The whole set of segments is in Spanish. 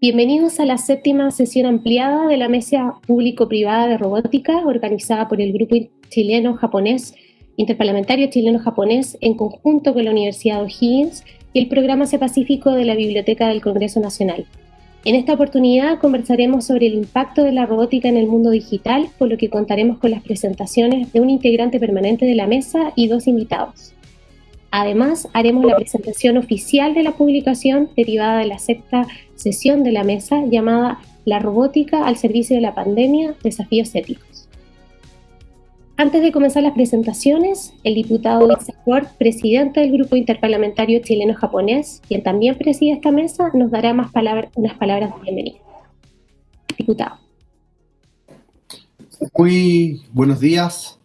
Bienvenidos a la séptima sesión ampliada de la Mesa Público-Privada de Robótica organizada por el Grupo Chileno-Japonés, Interparlamentario Chileno-Japonés en conjunto con la Universidad O'Higgins y el Programa Asia Pacífico de la Biblioteca del Congreso Nacional. En esta oportunidad conversaremos sobre el impacto de la robótica en el mundo digital, por lo que contaremos con las presentaciones de un integrante permanente de la mesa y dos invitados. Además, haremos la presentación oficial de la publicación derivada de la sexta sesión de la mesa llamada La robótica al servicio de la pandemia, desafíos éticos. Antes de comenzar las presentaciones, el diputado Isaac presidente del Grupo Interparlamentario Chileno-Japonés, quien también preside esta mesa, nos dará más palabras, unas palabras de bienvenida. Diputado. Muy buenos días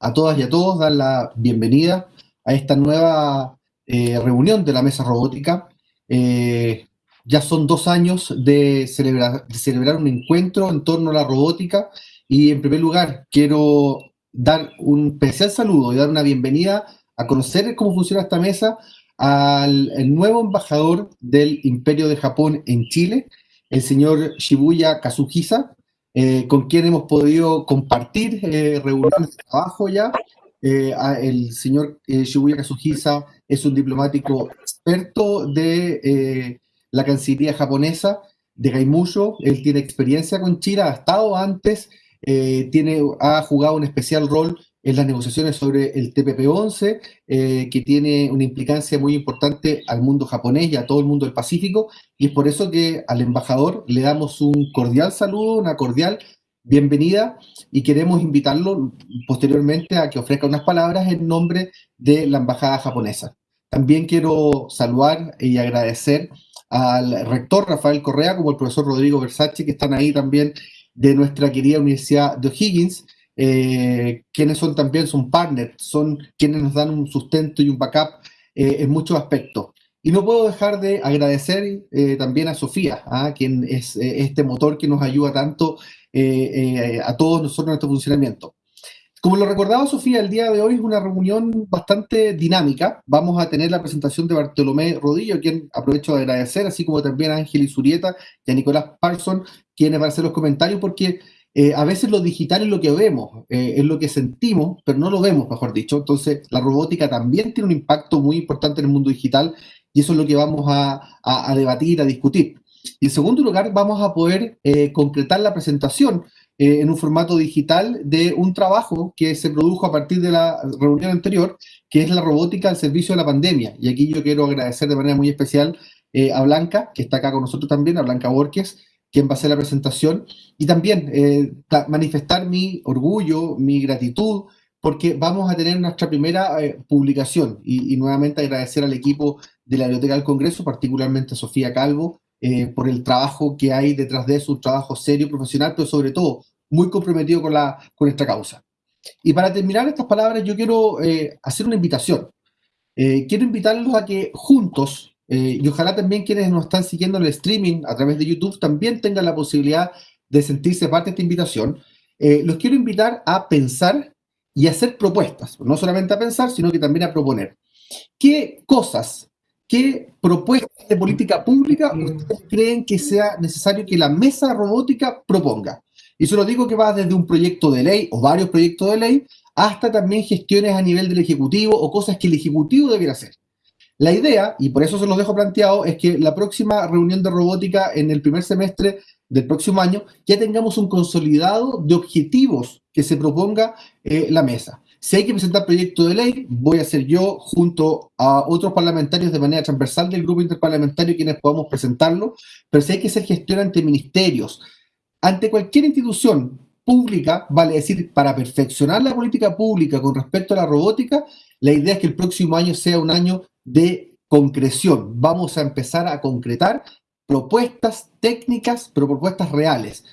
a todas y a todos, dar la bienvenida a esta nueva eh, reunión de la Mesa Robótica. Eh, ya son dos años de celebrar, de celebrar un encuentro en torno a la robótica. Y en primer lugar quiero dar un especial saludo y dar una bienvenida a conocer cómo funciona esta mesa al nuevo embajador del Imperio de Japón en Chile, el señor Shibuya Kazuhisa, eh, con quien hemos podido compartir reuniones de trabajo ya. Eh, el señor eh, Shibuya Kazuhisa es un diplomático experto de eh, la Cancillería japonesa, de Gaimusho. Él tiene experiencia con China, ha estado antes, tiene, ha jugado un especial rol en las negociaciones sobre el TPP-11, que tiene una implicancia muy importante al mundo japonés y a todo el mundo del Pacífico, y es por eso que al embajador le damos un cordial saludo, una cordial bienvenida y queremos invitarlo posteriormente a que ofrezca unas palabras en nombre de la Embajada japonesa. También quiero saludar y agradecer al rector Rafael Correa, como el profesor Rodrigo Versace, que están ahí también de nuestra querida Universidad de O'Higgins, eh, quienes son también, son partners, son quienes nos dan un sustento y un backup eh, en muchos aspectos. Y no puedo dejar de agradecer eh, también a Sofía, ¿ah? quien es este motor que nos ayuda tanto eh, eh, a todos nosotros en nuestro funcionamiento. Como lo recordaba Sofía, el día de hoy es una reunión bastante dinámica. Vamos a tener la presentación de Bartolomé Rodillo, a quien aprovecho de agradecer, así como también a Ángel Isurieta y a Nicolás Parson, quienes van a hacer los comentarios, porque eh, a veces lo digital es lo que vemos, es lo que sentimos, pero no lo vemos, mejor dicho. Entonces, la robótica también tiene un impacto muy importante en el mundo digital y eso es lo que vamos a, a debatir, a discutir. Y en segundo lugar, vamos a poder eh, concretar la presentación eh, en un formato digital de un trabajo que se produjo a partir de la reunión anterior, que es la robótica al servicio de la pandemia. Y aquí yo quiero agradecer de manera muy especial eh, a Blanca, que está acá con nosotros también, a Blanca Borges, quien va a hacer la presentación, y también manifestar mi orgullo, mi gratitud, porque vamos a tener nuestra primera publicación y, y, nuevamente agradecer al equipo de la Biblioteca del Congreso, particularmente a Sofía Calvo, eh, por el trabajo que hay detrás de eso, un trabajo serio, profesional, pero sobre todo muy comprometido con, la, con esta causa. Y para terminar estas palabras, yo quiero eh, hacer una invitación. Eh, quiero invitarlos a que juntos, y ojalá también quienes nos están siguiendo en el streaming a través de YouTube, también tengan la posibilidad de sentirse parte de esta invitación. los quiero invitar a pensar y hacer propuestas, no solamente a pensar, sino que también a proponer. ¿Qué cosas ¿Qué propuestas de política pública ustedes creen que sea necesario que la mesa robótica proponga? Y se lo digo que va desde un proyecto de ley o varios proyectos de ley hasta también gestiones a nivel del Ejecutivo o cosas que el Ejecutivo debiera hacer. La idea, y por eso se los dejo planteado, es que la próxima reunión de robótica en el primer semestre del próximo año ya tengamos un consolidado de objetivos que se proponga eh, la mesa. Si hay que presentar proyecto de ley, voy a ser yo junto a otros parlamentarios de manera transversal del grupo interparlamentario quienes podamos presentarlo, pero si hay que hacer gestión ante ministerios, ante cualquier institución pública, vale decir, para perfeccionar la política pública con respecto a la robótica, la idea es que el próximo año sea un año de concreción. Vamos a empezar a concretar propuestas técnicas, pero propuestas reales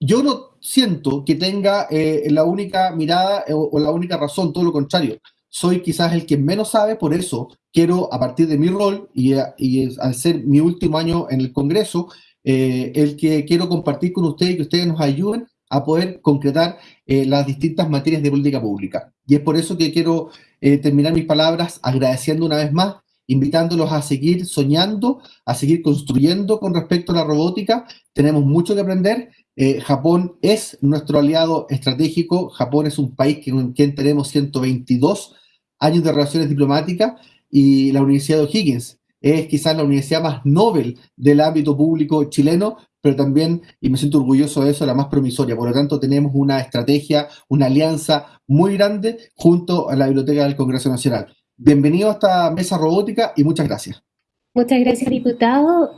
yo no siento que tenga eh, la única mirada eh, o, la única razón, todo lo contrario. Soy quizás el que menos sabe, por eso quiero, a partir de mi rol y, al ser mi último año en el Congreso, eh, el que quiero compartir con ustedes y que ustedes nos ayuden a poder concretar las distintas materias de política pública. Y es por eso que quiero terminar mis palabras agradeciendo una vez más invitándolos a seguir soñando, a seguir construyendo con respecto a la robótica. Tenemos mucho que aprender. Eh, Japón es nuestro aliado estratégico. Japón es un país con quien tenemos 122 años de relaciones diplomáticas y la Universidad de O'Higgins es quizás la universidad más noble del ámbito público chileno, pero también, y me siento orgulloso de eso, la más promisoria. Por lo tanto, tenemos una estrategia, una alianza muy grande junto a la Biblioteca del Congreso Nacional. Bienvenido a esta mesa robótica y muchas gracias. Muchas gracias, diputado.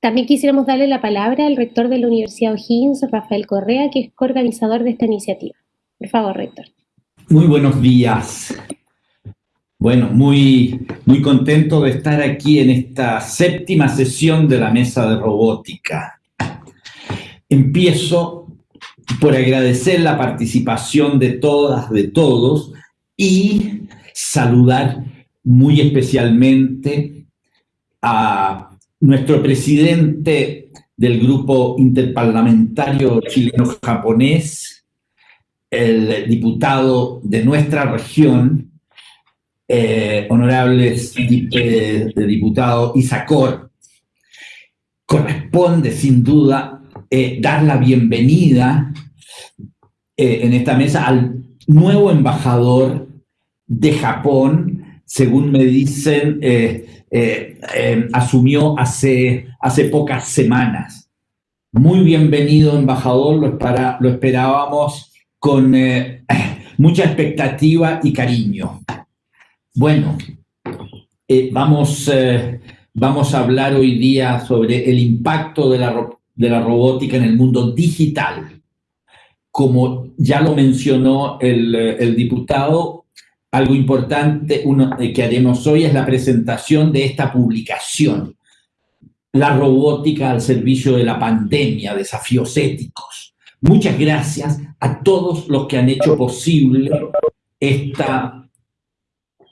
también quisiéramos darle la palabra al rector de la Universidad O'Higgins, Rafael Correa, que es coorganizador de esta iniciativa. Por favor, rector. Muy buenos días. Bueno, muy, muy contento de estar aquí en esta séptima sesión de la mesa de robótica. Empiezo por agradecer la participación de todas, de todos y saludar muy especialmente a nuestro presidente del grupo interparlamentario chileno-japonés, el diputado de nuestra región, eh, honorables eh, diputado Isacor, corresponde sin duda eh, dar la bienvenida en esta mesa al nuevo embajador de Japón, según me dicen, asumió hace, hace pocas semanas. Muy bienvenido, embajador, lo esperábamos con mucha expectativa y cariño. Bueno, eh, vamos, eh, vamos a hablar hoy día sobre el impacto de la, de la robótica en el mundo digital. Como ya lo mencionó el, diputado, algo importante eh, que haremos hoy es la presentación de esta publicación, La robótica al servicio de la pandemia, desafíos éticos. Muchas gracias a todos los que han hecho posible esta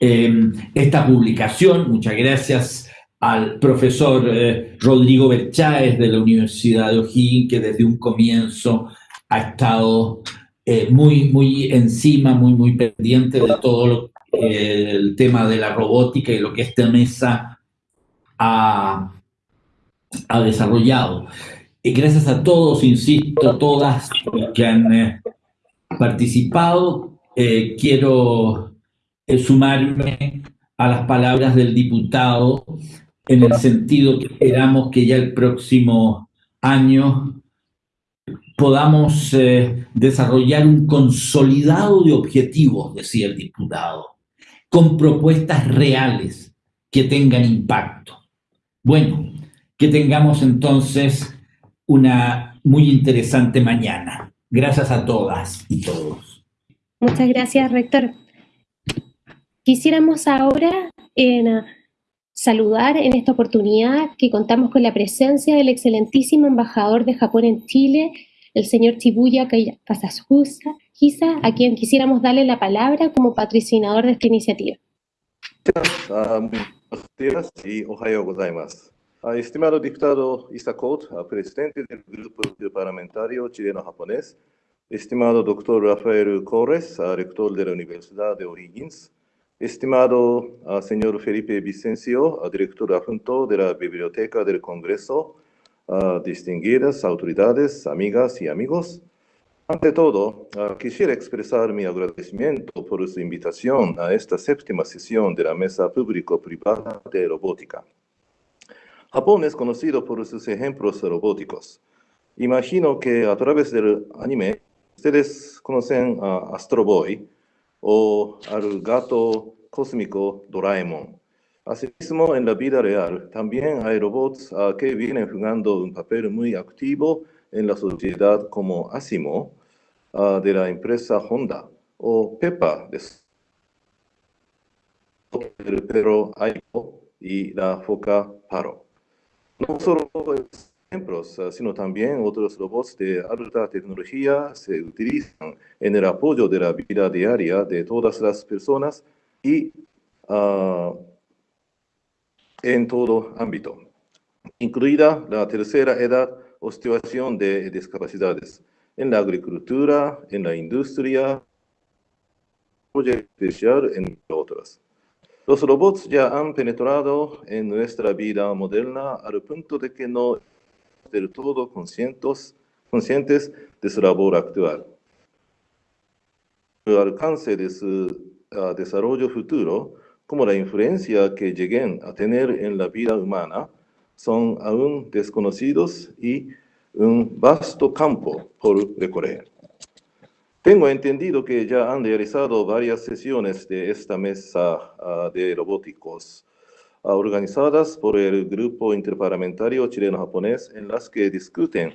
Em, esta publicación. Muchas gracias al profesor eh, Rodrigo Bercháez de la Universidad de O'Higgins, que desde un comienzo ha estado eh, muy, muy encima, muy, muy pendiente de todo el tema de la robótica y lo que esta mesa ha, ha desarrollado. Y gracias a todos, insisto, todas que han eh, participado. quiero sumarme a las palabras del diputado en el sentido que esperamos que ya el próximo año podamos eh, desarrollar un consolidado de objetivos, decía el diputado, con propuestas reales que tengan impacto. Bueno, que tengamos entonces una muy interesante mañana. Gracias a todas y todos. Muchas gracias, rector. Quisiéramos ahora saludar en esta oportunidad que contamos con la presencia del excelentísimo embajador de Japón en Chile, el señor Chibuya Kasahusa, a quien quisiéramos darle la palabra como patrocinador de esta iniciativa. Días y. Estimado diputado Isakot, presidente del Grupo Parlamentario Chileno-Japonés, estimado doctor Rafael Corres, rector de la Universidad de O'Higgins, Estimado uh, señor Felipe Vicencio, uh, director adjunto de la Biblioteca del Congreso, uh, distinguidas autoridades, amigas y amigos, ante todo, quisiera expresar mi agradecimiento por su invitación a esta séptima sesión de la Mesa Público-Privada de Robótica. Japón es conocido por sus ejemplos robóticos. Imagino que a través del anime, ustedes conocen a Astro Boy, o al gato cósmico Doraemon. Asimismo, en la vida real, también hay robots ah, que vienen jugando un papel muy activo en la sociedad como Asimo, ah, de la empresa Honda, o Peppa, de el perro Aipo y la foca Paro. No solo ejemplos, ah, sino también otros robots de alta tecnología se utilizan en el apoyo de la vida diaria de todas las personas y uh, en todo ámbito, incluida la tercera edad o situación de discapacidades, en la agricultura, en la industria, especial, entre otras. Los robots ya han penetrado en nuestra vida moderna al punto de que no del todo conscientes, conscientes de su labor actual. El alcance de su uh, desarrollo futuro, como la influencia que lleguen a tener en la vida humana, son aún desconocidos y un vasto campo por recorrer. Tengo entendido que ya han realizado varias sesiones de esta mesa uh, de robóticos organizadas por el Grupo Interparlamentario Chileno-Japonés en las que discuten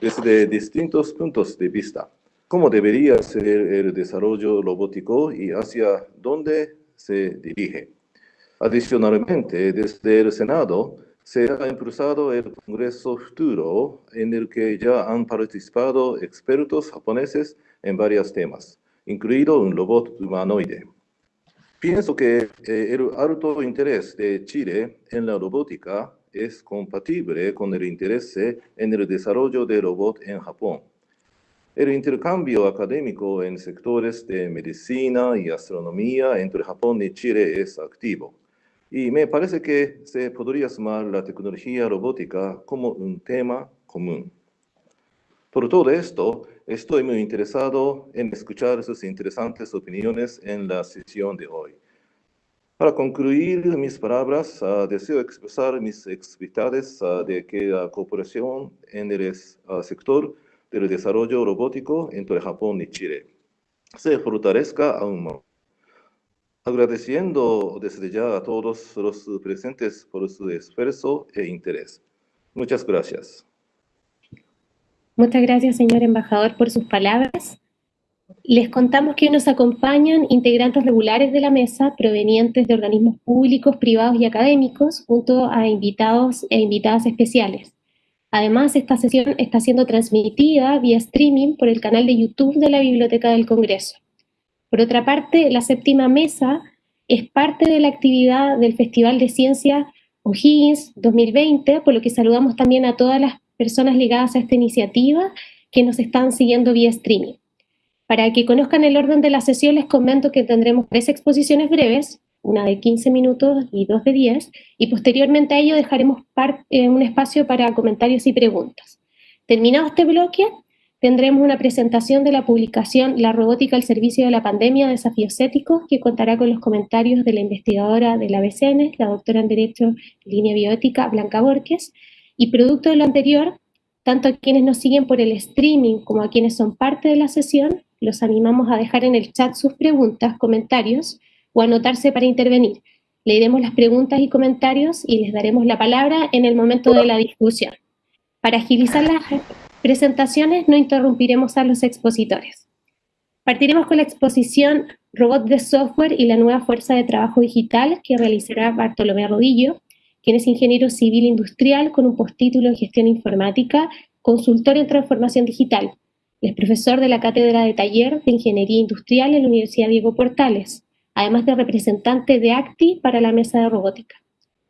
desde distintos puntos de vista cómo debería ser el desarrollo robótico y hacia dónde se dirige. Adicionalmente, desde el Senado se ha impulsado el Congreso Futuro, en el que ya han participado expertos japoneses en varios temas, incluido un robot humanoide. Pienso que eh, el alto interés de Chile en la robótica es compatible con el interés en el desarrollo de robot en Japón. El intercambio académico en sectores de medicina y astronomía entre Japón y Chile es activo. Y me parece que se podría sumar la tecnología robótica como un tema común. Por todo esto, estoy muy interesado en escuchar sus interesantes opiniones en la sesión de hoy. Para concluir mis palabras, uh, deseo expresar mis expectativas uh, de que la cooperación en el uh, sector del desarrollo robótico entre Japón y Chile se fortalezca aún más. Agradeciendo desde ya a todos los presentes por su esfuerzo e interés. Muchas gracias. Muchas gracias, señor embajador, por sus palabras. Les contamos que nos acompañan integrantes regulares de la mesa provenientes de organismos públicos, privados y académicos, junto a invitados e invitadas especiales. Además, esta sesión está siendo transmitida vía streaming por el canal de YouTube de la Biblioteca del Congreso. Por otra parte, la séptima mesa es parte de la actividad del Festival de Ciencia O'Higgins 2020, por lo que saludamos también a todas las personas ligadas a esta iniciativa que nos están siguiendo vía streaming. Para que conozcan el orden de la sesión, les comento que tendremos tres exposiciones breves, una de 15 minutos y dos de 10, y posteriormente a ello dejaremos eh, un espacio para comentarios y preguntas. Terminado este bloque, tendremos una presentación de la publicación La robótica al servicio de la pandemia, desafíos éticos, que contará con los comentarios de la investigadora de la BCN, la doctora en Derecho Línea Bioética, Blanca Borges, y producto de lo anterior, tanto a quienes nos siguen por el streaming como a quienes son parte de la sesión, los animamos a dejar en el chat sus preguntas, comentarios o anotarse para intervenir. Leeremos las preguntas y comentarios y les daremos la palabra en el momento de la discusión. Para agilizar las presentaciones no interrumpiremos a los expositores. Partiremos con la exposición Robot de Software y la nueva fuerza de trabajo digital que realizará Bartolomé Rodillo, quien es ingeniero civil industrial con un postítulo en gestión informática, consultor en transformación digital, es profesor de la Cátedra de Taller de Ingeniería Industrial en la Universidad Diego Portales, además de representante de ACTI para la mesa de robótica.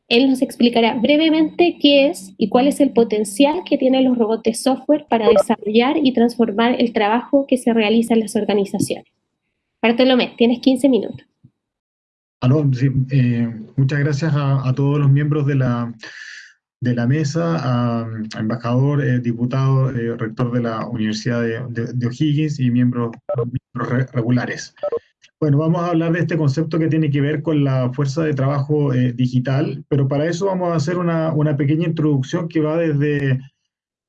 Él nos explicará brevemente qué es y cuál es el potencial que tienen los robots software para desarrollar y transformar el trabajo que se realiza en las organizaciones. Bartolomé, tienes 15 minutos. Aló, eh, muchas gracias a, todos los miembros de la, de la mesa, a, embajador, eh, diputado, eh, rector de la Universidad de, O'Higgins y miembros, regulares. Bueno, vamos a hablar de este concepto que tiene que ver con la fuerza de trabajo eh, digital, pero para eso vamos a hacer una, una, pequeña introducción que va desde,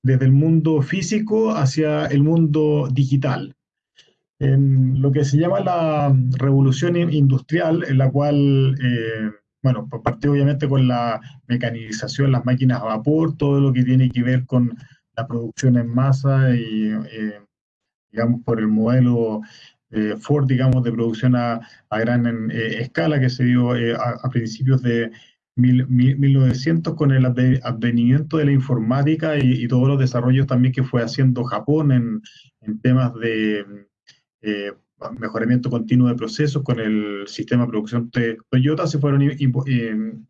desde el mundo físico hacia el mundo digital. En lo que se llama la revolución industrial, en la cual bueno, partió obviamente con la mecanización, las máquinas a vapor, todo lo que tiene que ver con la producción en masa y, eh, digamos, por el modelo eh, Ford, digamos, de producción a, gran eh, escala que se dio a, principios de 1900 con el advenimiento de la informática y, todos los desarrollos también que fue haciendo Japón en, en temas de mejoramiento continuo de procesos con el sistema de producción de Toyota, se fueron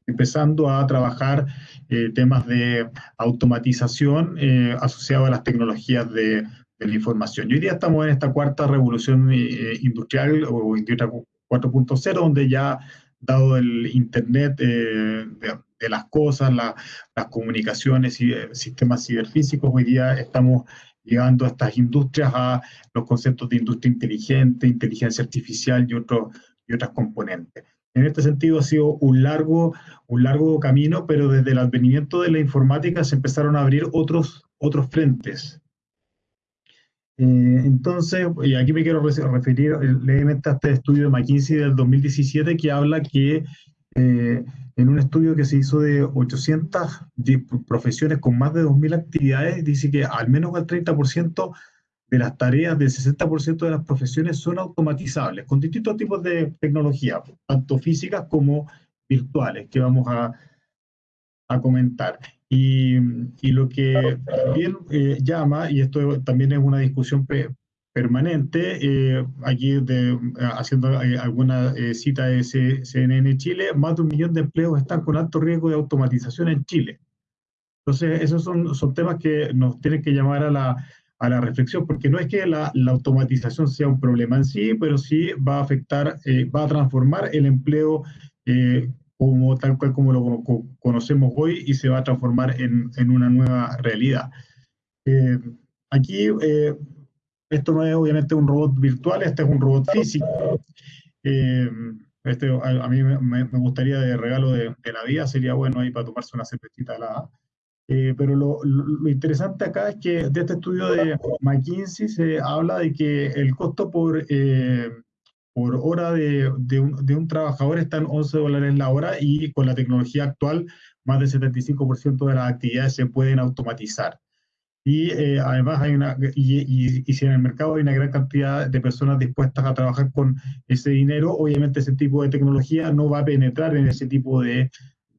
empezando a trabajar eh, temas de automatización eh, asociados a las tecnologías de, la información. Y hoy día estamos en esta cuarta revolución eh, industrial o industria 4.0, donde ya dado el Internet de, las cosas, las comunicaciones y sistemas ciberfísicos, hoy día estamos llegando a estas industrias a los conceptos de industria inteligente, inteligencia artificial y, otros y otras componentes. En este sentido ha sido un largo, un largo camino, pero desde el advenimiento de la informática se empezaron a abrir otros, otros frentes. Eh, entonces, y aquí me quiero referir levemente a este estudio de McKinsey del 2017 que habla que eh, en un estudio que se hizo de 800 profesiones con más de 2.000 actividades, dice que al menos el 30% de las tareas del 60% de las profesiones son automatizables con distintos tipos de tecnología, tanto físicas como virtuales, que vamos a, a comentar. Y, y, lo que también eh, llama, y esto también es una discusión permanente, eh, aquí de, haciendo eh, alguna cita de CNN Chile, más de un millón de empleos están con alto riesgo de automatización en Chile. Entonces, esos son, son temas que nos tienen que llamar a la, a la reflexión, porque no es que la, la, automatización sea un problema en sí, pero sí va a afectar, eh, va a transformar el empleo eh, como tal cual como lo conocemos hoy y se va a transformar en, en una nueva realidad. Eh, aquí, esto no es obviamente un robot virtual, este es un robot físico. este, a, mí me, me, gustaría de regalo de, de, la vida, sería bueno ahí para tomarse una cervecita la eh, pero lo, lo, interesante acá es que de este estudio de McKinsey se habla de que el costo por, eh, por hora de, de, un, de, un, trabajador está en 11 dólares la hora y con la tecnología actual más del 75% de las actividades se pueden automatizar. Y eh, además hay una, y, y, y, si en el mercado hay una gran cantidad de personas dispuestas a trabajar con ese dinero, obviamente ese tipo de tecnología no va a penetrar en ese tipo de,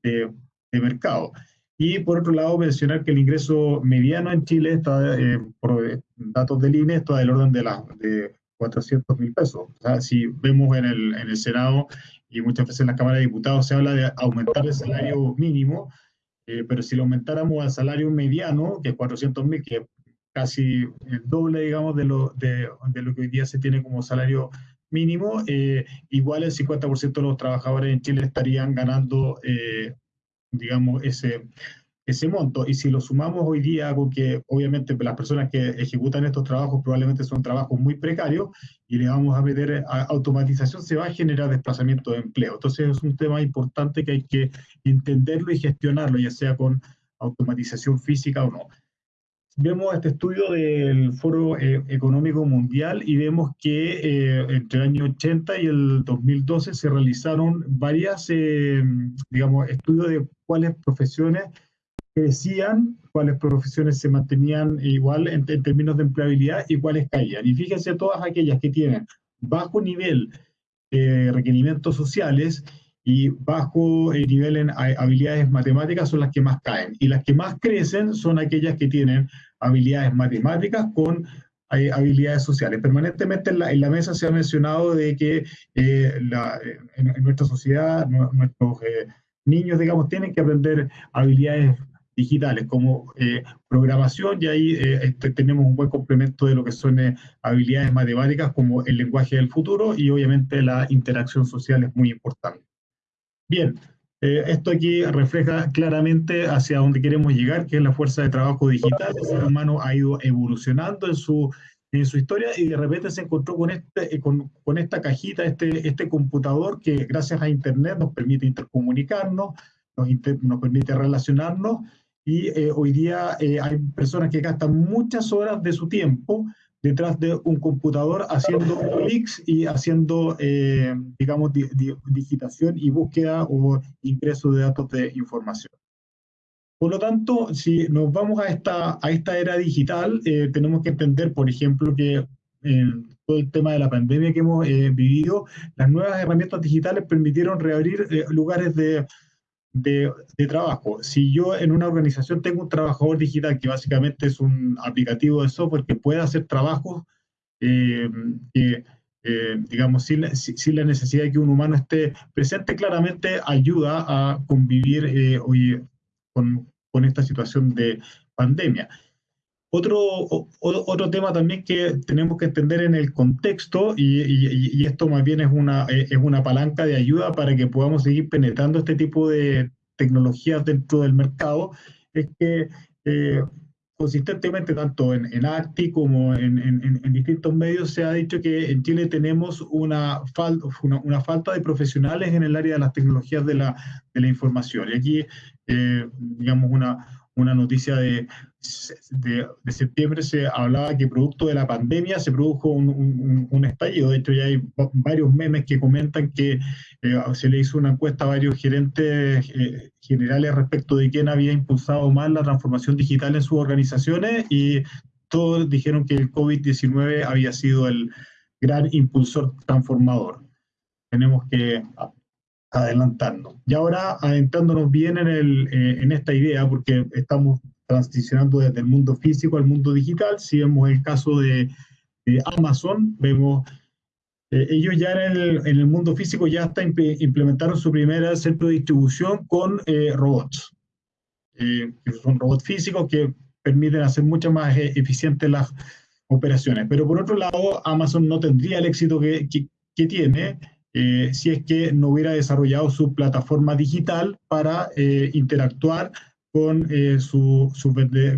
de mercado. Y por otro lado, mencionar que el ingreso mediano en Chile está, eh, por datos del INE, está del orden de, la, de 400 mil pesos. O sea, si vemos en el, en el Senado y muchas veces en la Cámara de Diputados se habla de aumentar el salario mínimo, eh, pero si lo aumentáramos al salario mediano, que es 400 mil, que es casi el doble, digamos, de lo, de, lo que hoy día se tiene como salario mínimo, eh, igual el 50% de los trabajadores en Chile estarían ganando eh, digamos, ese, ese monto. Y si lo sumamos hoy día, porque obviamente las personas que ejecutan estos trabajos probablemente son trabajos muy precarios y le vamos a meter automatización, se va a generar desplazamiento de empleo. Entonces es un tema importante que hay que entenderlo y gestionarlo, ya sea con automatización física o no vemos este estudio del Foro eh, Económico Mundial y vemos que eh, entre el año 80 y el 2012 se realizaron varias, eh, digamos, estudios de cuáles profesiones crecían, cuáles profesiones se mantenían igual en, en, términos de empleabilidad y cuáles caían. Y fíjense todas aquellas que tienen bajo nivel de requerimientos sociales y bajo el nivel en habilidades matemáticas son las que más caen. Y las que más crecen son aquellas que tienen habilidades matemáticas con eh, habilidades sociales. Permanentemente en la, en la, mesa se ha mencionado de que eh, la, en, en, nuestra sociedad nuestros eh, niños, digamos, tienen que aprender habilidades digitales como eh, programación y ahí eh, este, tenemos un buen complemento de lo que son eh, habilidades matemáticas como el lenguaje del futuro y obviamente la interacción social es muy importante. Bien, eh, esto aquí refleja claramente hacia dónde queremos llegar, que es la fuerza de trabajo digital. El ser humano ha ido evolucionando en su, en su historia y de repente se encontró con, este, eh, con, con esta cajita, este, este computador que gracias a Internet nos permite intercomunicarnos, nos, inter, nos permite relacionarnos y eh, hoy día eh, hay personas que gastan muchas horas de su tiempo detrás de un computador haciendo clics y haciendo, eh, digamos, di, di, digitación y búsqueda o ingreso de datos de información. Por lo tanto, si nos vamos a esta, a esta era digital, eh, tenemos que entender, por ejemplo, que en todo el tema de la pandemia que hemos eh, vivido, las nuevas herramientas digitales permitieron reabrir eh, lugares de, de, de, trabajo. Si yo en una organización tengo un trabajador digital que básicamente es un aplicativo de software que puede hacer trabajos eh, eh, digamos, sin, sin, la necesidad de que un humano esté presente, claramente ayuda a convivir eh, hoy con, con esta situación de pandemia. Otro, otro tema también que tenemos que entender en el contexto, y, esto más bien es una, es una palanca de ayuda para que podamos seguir penetrando este tipo de tecnologías dentro del mercado, es que eh, consistentemente, tanto en, en ACTI como en, en, distintos medios, se ha dicho que en Chile tenemos una, una, una, falta de profesionales en el área de las tecnologías de la, de la información. Y aquí, eh, digamos, una, una noticia de, de, septiembre se hablaba que producto de la pandemia se produjo un, un, estallido. De hecho, ya hay varios memes que comentan que eh, se le hizo una encuesta a varios gerentes eh, generales respecto de quién había impulsado más la transformación digital en sus organizaciones y todos dijeron que el COVID-19 había sido el gran impulsor transformador. Tenemos que adelantarnos. Y ahora adentrándonos bien en, el, eh, en esta idea, porque estamos transicionando desde el mundo físico al mundo digital, si vemos el caso de, Amazon, vemos, eh, ellos ya en el, en el, mundo físico ya hasta implementaron su primera centro de distribución con eh, robots. que son robots físicos que permiten hacer mucho más eficientes las operaciones. Pero por otro lado, Amazon no tendría el éxito que, que, que tiene eh, si es que no hubiera desarrollado su plataforma digital para eh, interactuar con, eh, su,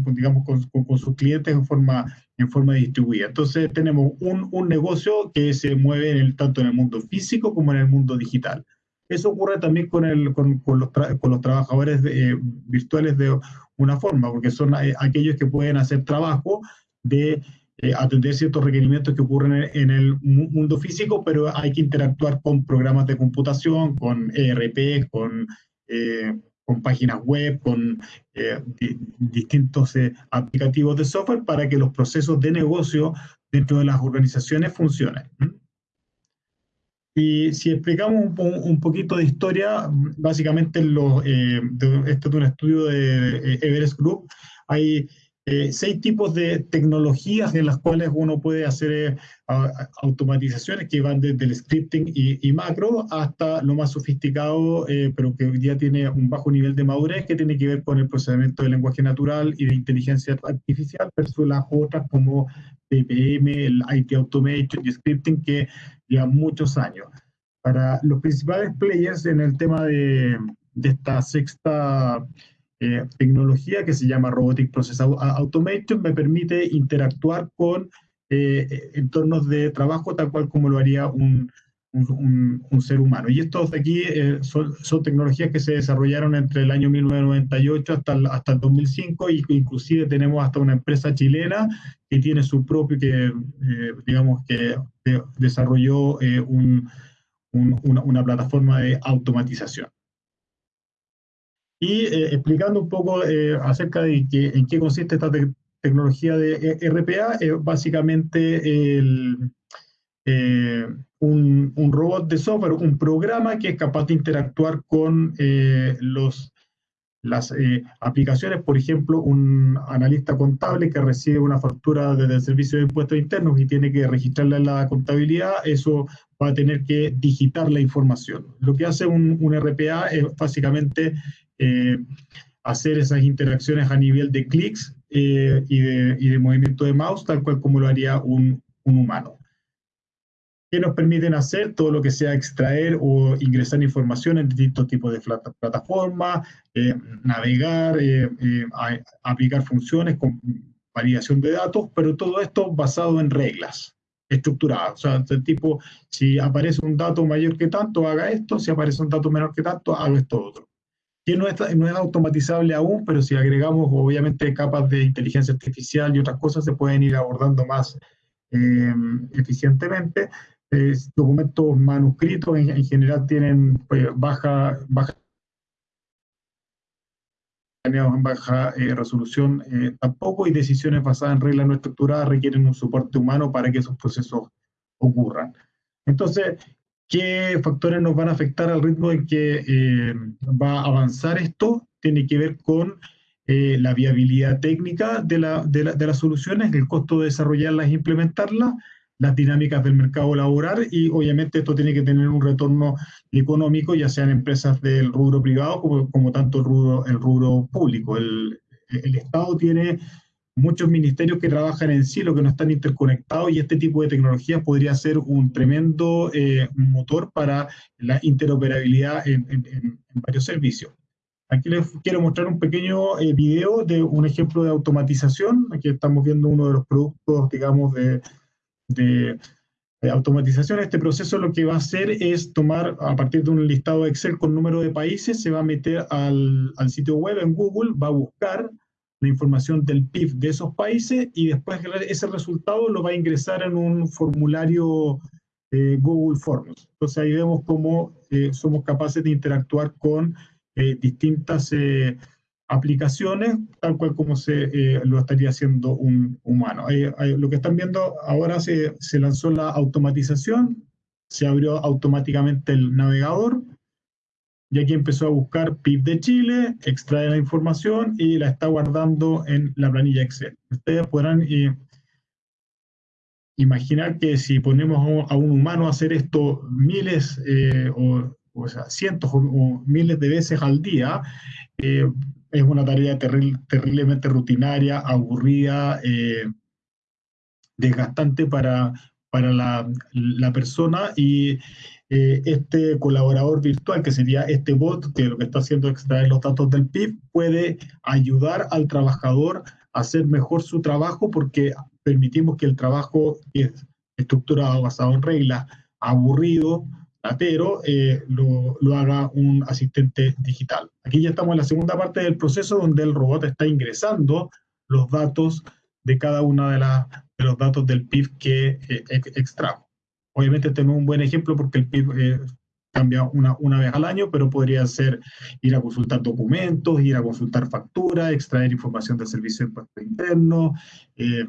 digamos, con, sus clientes en forma, en forma distribuida. Entonces tenemos un, un negocio que se mueve en el, tanto en el mundo físico como en el mundo digital. Eso ocurre también con, el, con, con los, con los trabajadores virtuales de una forma, porque son aquellos que pueden hacer trabajo de eh, atender ciertos requerimientos que ocurren en, el mundo físico, pero hay que interactuar con programas de computación, con ERP, con, eh, con páginas web, con eh, distintos aplicativos de software para que los procesos de negocio dentro de las organizaciones funcionen. Y si explicamos un, un, poquito de historia, básicamente lo, esto es un estudio de Everest Group, hay eh, seis tipos de tecnologías en las cuales uno puede hacer eh, automatizaciones que van desde el scripting y, macro hasta lo más sofisticado, eh, pero que hoy día tiene un bajo nivel de madurez que tiene que ver con el procesamiento de lenguaje natural y de inteligencia artificial versus las otras como PPM, el IT Automation y Scripting que llevan muchos años. Para los principales players en el tema de, de esta sexta eh, tecnología que se llama Robotic Process Automation, me permite interactuar con eh, entornos de trabajo tal cual como lo haría un, un, ser humano. Y estos de aquí eh, son, son, tecnologías que se desarrollaron entre el año 1998 hasta el, hasta el 2005 y inclusive tenemos hasta una empresa chilena que tiene su propio, que digamos que desarrolló un, una, una plataforma de automatización y eh, explicando un poco eh, acerca de que, en qué consiste esta tecnología de eh, RPA, es básicamente un, un, robot de software, un programa que es capaz de interactuar con los, las aplicaciones, por ejemplo, un analista contable que recibe una factura desde el Servicio de Impuestos Internos y tiene que registrarla en la contabilidad, eso va a tener que digitar la información. Lo que hace un, un RPA es básicamente eh, hacer esas interacciones a nivel de clics eh, y, de, movimiento de mouse, tal cual como lo haría un, humano. Que nos permiten hacer todo lo que sea extraer o ingresar información en distintos tipos de plataformas, eh, navegar, aplicar funciones con validación de datos, pero todo esto basado en reglas estructuradas. O sea, del tipo, si aparece un dato mayor que tanto, haga esto, si aparece un dato menor que tanto, haga esto otro que no es, no es automatizable aún, pero si agregamos obviamente capas de inteligencia artificial y otras cosas, se pueden ir abordando más eh, eficientemente. documentos manuscritos en, general tienen pues, baja, baja eh, resolución eh, tampoco y decisiones basadas en reglas no estructuradas requieren un soporte humano para que esos procesos ocurran. Entonces, ¿Qué factores nos van a afectar al ritmo en que eh, va a avanzar esto? Tiene que ver con eh, la viabilidad técnica de, la, de, de, las soluciones, el costo de desarrollarlas e implementarlas, las dinámicas del mercado laboral y obviamente esto tiene que tener un retorno económico, ya sean empresas del rubro privado como, tanto el rubro, el rubro público. El Estado tiene muchos ministerios que trabajan en sí, lo que no están interconectados, y este tipo de tecnologías podría ser un tremendo eh, motor para la interoperabilidad en, varios servicios. Aquí les quiero mostrar un pequeño eh, video de un ejemplo de automatización. Aquí estamos viendo uno de los productos, digamos, de, de, automatización. Este proceso lo que va a hacer es tomar, a partir de un listado Excel con número de países, se va a meter al, al sitio web en Google, va a buscar la información del PIB de esos países y después ese resultado lo va a ingresar en un formulario eh, Google Forms. Entonces ahí vemos cómo eh, somos capaces de interactuar con eh, distintas aplicaciones, tal cual como se lo estaría haciendo un humano. lo que están viendo ahora se, se lanzó la automatización, se abrió automáticamente el navegador, y aquí empezó a buscar PIB de Chile, extrae la información y la está guardando en la planilla Excel. Ustedes podrán eh, imaginar que si ponemos a un humano a hacer esto miles eh, o, cientos o, miles de veces al día, eh, es una tarea terriblemente rutinaria, aburrida, desgastante para, para la, la persona y eh, este colaborador virtual, que sería este bot, que lo que está haciendo es extraer los datos del PIB, puede ayudar al trabajador a hacer mejor su trabajo porque permitimos que el trabajo es estructurado, basado en reglas, aburrido, latero, eh, lo, lo, haga un asistente digital. Aquí ya estamos en la segunda parte del proceso donde el robot está ingresando los datos de cada una de, de los datos del PIB que eh, extrajo. Obviamente este un buen ejemplo porque el PIB eh, cambia una, una vez al año, pero podría ser ir a consultar documentos, ir a consultar facturas, extraer información del servicio de impuesto interno, eh,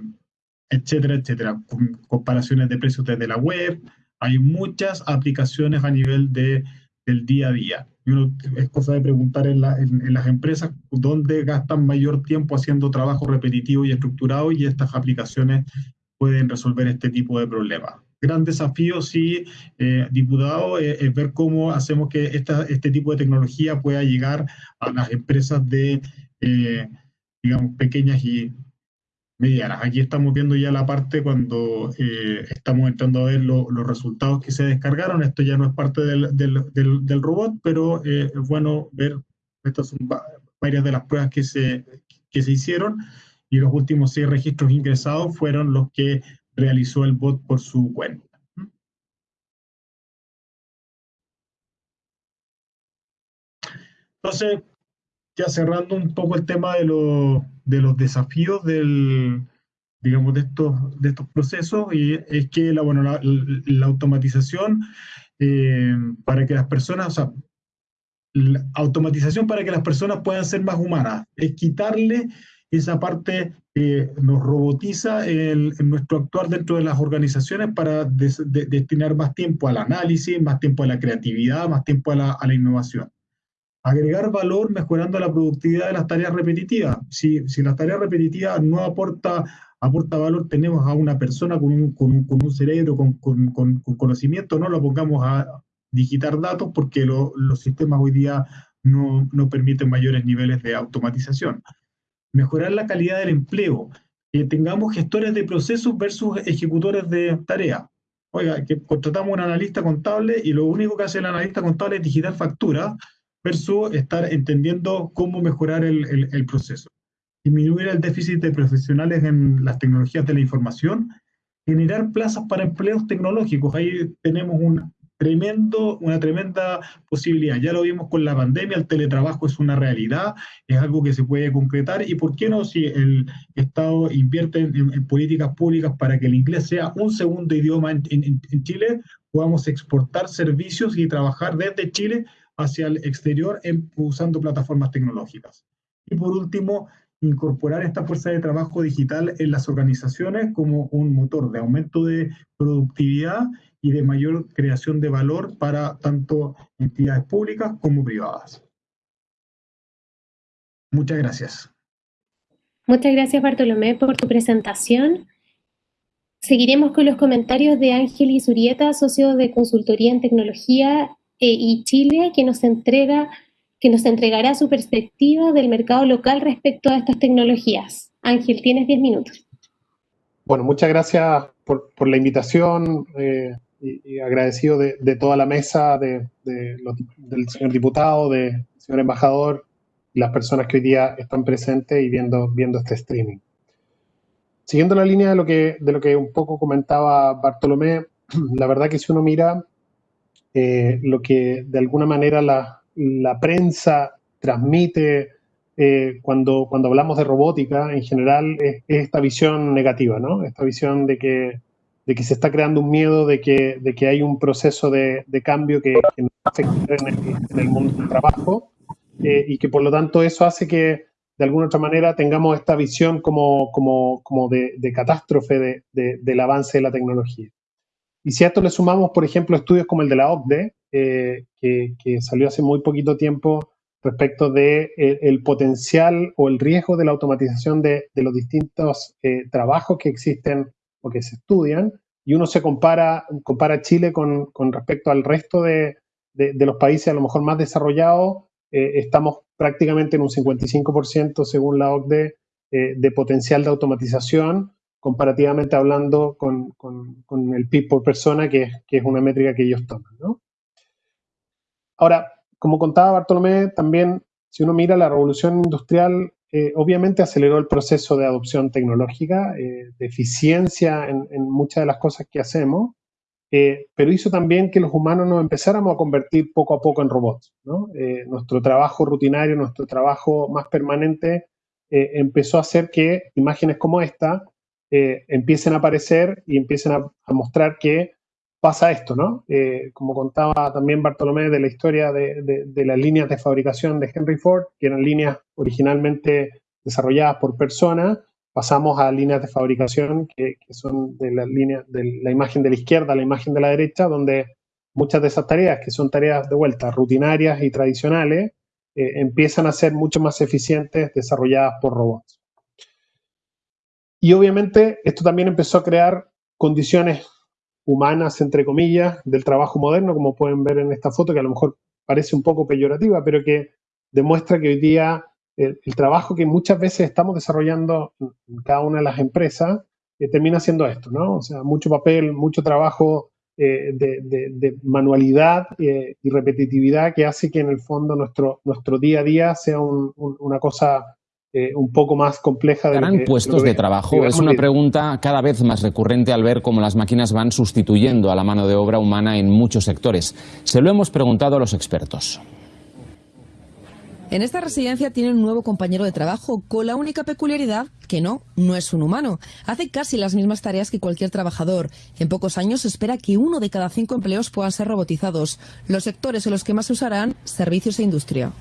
etcétera, etcétera. comparaciones de precios desde la web. Hay muchas aplicaciones a nivel de, del día a día. Y uno, es cosa de preguntar en, en, las empresas dónde gastan mayor tiempo haciendo trabajo repetitivo y estructurado y estas aplicaciones pueden resolver este tipo de problemas gran desafío, sí, eh, diputado, eh, es ver cómo hacemos que esta, este tipo de tecnología pueda llegar a las empresas de, eh, digamos, pequeñas y medianas. Aquí estamos viendo ya la parte cuando estamos entrando a ver los resultados que se descargaron. Esto ya no es parte del, del, del, robot, pero es bueno ver, estas son varias de las pruebas que se, que se hicieron y los últimos seis registros ingresados fueron los que realizó el bot por su cuenta. Entonces, ya cerrando un poco el tema de, de los desafíos del, digamos, de estos, de estos procesos, y es que la, bueno, la, automatización eh, para que las personas, la automatización para que las personas puedan ser más humanas, es quitarle esa parte eh, nos robotiza el, nuestro actuar dentro de las organizaciones para destinar más tiempo al análisis, más tiempo a la creatividad, más tiempo a la, innovación. Agregar valor mejorando la productividad de las tareas repetitivas. Si, si las tareas repetitivas no aporta, aporta valor, tenemos a una persona con un, con un, con cerebro, con, con, conocimiento, no lo pongamos a digitar datos porque los sistemas hoy día no, no permiten mayores niveles de automatización mejorar la calidad del empleo, que tengamos gestores de procesos versus ejecutores de tareas. Oiga, que contratamos un analista contable y lo único que hace el analista contable es digitar facturas versus estar entendiendo cómo mejorar el, el, proceso. Disminuir el déficit de profesionales en las tecnologías de la información, generar plazas para empleos tecnológicos. Ahí tenemos un tremendo, una tremenda posibilidad. Ya lo vimos con la pandemia, el teletrabajo es una realidad, es algo que se puede concretar y por qué no si el Estado invierte en, políticas públicas para que el inglés sea un segundo idioma en, en, Chile, podamos exportar servicios y trabajar desde Chile hacia el exterior usando plataformas tecnológicas. Y por último, incorporar esta fuerza de trabajo digital en las organizaciones como un motor de aumento de productividad y de mayor creación de valor para tanto entidades públicas como privadas. Muchas gracias. Muchas gracias Bartolomé por tu presentación. Seguiremos con los comentarios de Ángel Zurieta, socio de consultoría en tecnología eh, y Chile, que nos entrega que nos entregará su perspectiva del mercado local respecto a estas tecnologías. Ángel, tienes 10 minutos. Bueno, muchas gracias por, por la invitación eh, y, agradecido de, toda la mesa, del señor diputado, del señor embajador y las personas que hoy día están presentes y viendo, viendo este streaming. Siguiendo la línea de lo, que, de lo que un poco comentaba Bartolomé, la verdad que si uno mira eh, lo que de alguna manera la, la prensa transmite eh, cuando, cuando hablamos de robótica, en general, es, esta visión negativa, ¿no? Esta visión de que, de que se está creando un miedo, de que, de que hay un proceso de, de cambio que, que afecta en el, mundo del trabajo eh, y que por lo tanto eso hace que de alguna otra manera tengamos esta visión como, como, como de, de, catástrofe de, de, del avance de la tecnología. Y si a esto le sumamos, por ejemplo, estudios como el de la OCDE, eh, que, que, salió hace muy poquito tiempo respecto de eh, potencial o el riesgo de la automatización de, de los distintos trabajos que existen o que se estudian, y uno se compara, compara Chile con, con respecto al resto de, de, de, los países a lo mejor más desarrollados, eh, estamos prácticamente en un 55% según la OCDE eh, de potencial de automatización, comparativamente hablando con, con, con el PIB por persona, que es, que es, una métrica que ellos toman. ¿no? Ahora, como contaba Bartolomé, también si uno mira la revolución industrial, eh, obviamente aceleró el proceso de adopción tecnológica, eh, de eficiencia en, muchas de las cosas que hacemos, eh, pero hizo también que los humanos nos empezáramos a convertir poco a poco en robots. ¿no? Nuestro trabajo rutinario, nuestro trabajo más permanente, empezó a hacer que imágenes como esta empiecen a aparecer y empiecen a mostrar que pasa esto, ¿no? Eh, como contaba también Bartolomé de la historia de, las líneas de fabricación de Henry Ford, que eran líneas originalmente desarrolladas por personas, pasamos a líneas de fabricación que, que son de la línea de la imagen de la izquierda a la imagen de la derecha, donde muchas de esas tareas, que son tareas de vuelta rutinarias y tradicionales, eh, empiezan a ser mucho más eficientes desarrolladas por robots. Y obviamente esto también empezó a crear condiciones humanas, entre comillas, del trabajo moderno, como pueden ver en esta foto, que a lo mejor parece un poco peyorativa, pero que demuestra que hoy día el, trabajo que muchas veces estamos desarrollando en cada una de las empresas eh, termina siendo esto, ¿no? O sea, mucho papel, mucho trabajo eh, de, manualidad eh, y repetitividad que hace que en el fondo nuestro, nuestro día a día sea un, un, una cosa eh, un poco más compleja. De ¿Harán puestos de, de trabajo? Es una pregunta cada vez más recurrente al ver cómo las máquinas van sustituyendo a la mano de obra humana en muchos sectores. Se lo hemos preguntado a los expertos. En esta residencia tiene un nuevo compañero de trabajo con la única peculiaridad que no, no es un humano. Hace casi las mismas tareas que cualquier trabajador. En pocos años se espera que uno de cada cinco empleos puedan ser robotizados. Los sectores en los que más se usarán, servicios e industria.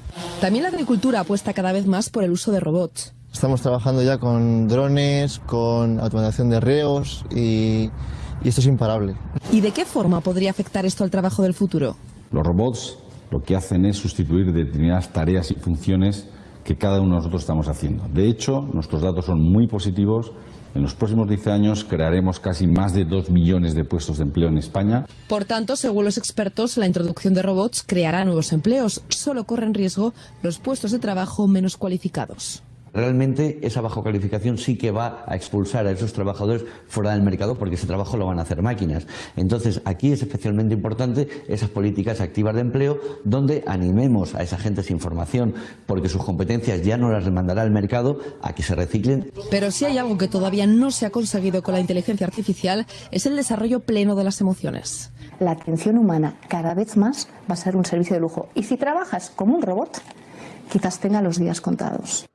También la agricultura apuesta cada vez más por el uso de robots. Estamos trabajando ya con drones, con automatización de reos y, y esto es imparable. ¿Y de qué forma podría afectar esto al trabajo del futuro? Los robots lo que hacen es sustituir determinadas tareas y funciones que cada uno de nosotros estamos haciendo. De hecho, nuestros datos son muy positivos. En los próximos 10 años crearemos casi más de 2 millones de puestos de empleo en España. Por tanto, según los expertos, la introducción de robots creará nuevos empleos. Solo corren riesgo los puestos de trabajo menos cualificados realmente esa baja calificación sí que va a expulsar a esos trabajadores fuera del mercado porque ese trabajo lo van a hacer máquinas. Entonces, aquí es especialmente importante esas políticas activas de empleo donde animemos a esa gente sin formación porque sus competencias ya no las demandará el mercado a que se reciclen. Pero si hay algo que todavía no se ha conseguido con la inteligencia artificial es el desarrollo pleno de las emociones. La atención humana cada vez más va a ser un servicio de lujo. Y si trabajas como un robot, quizás tenga los días contados.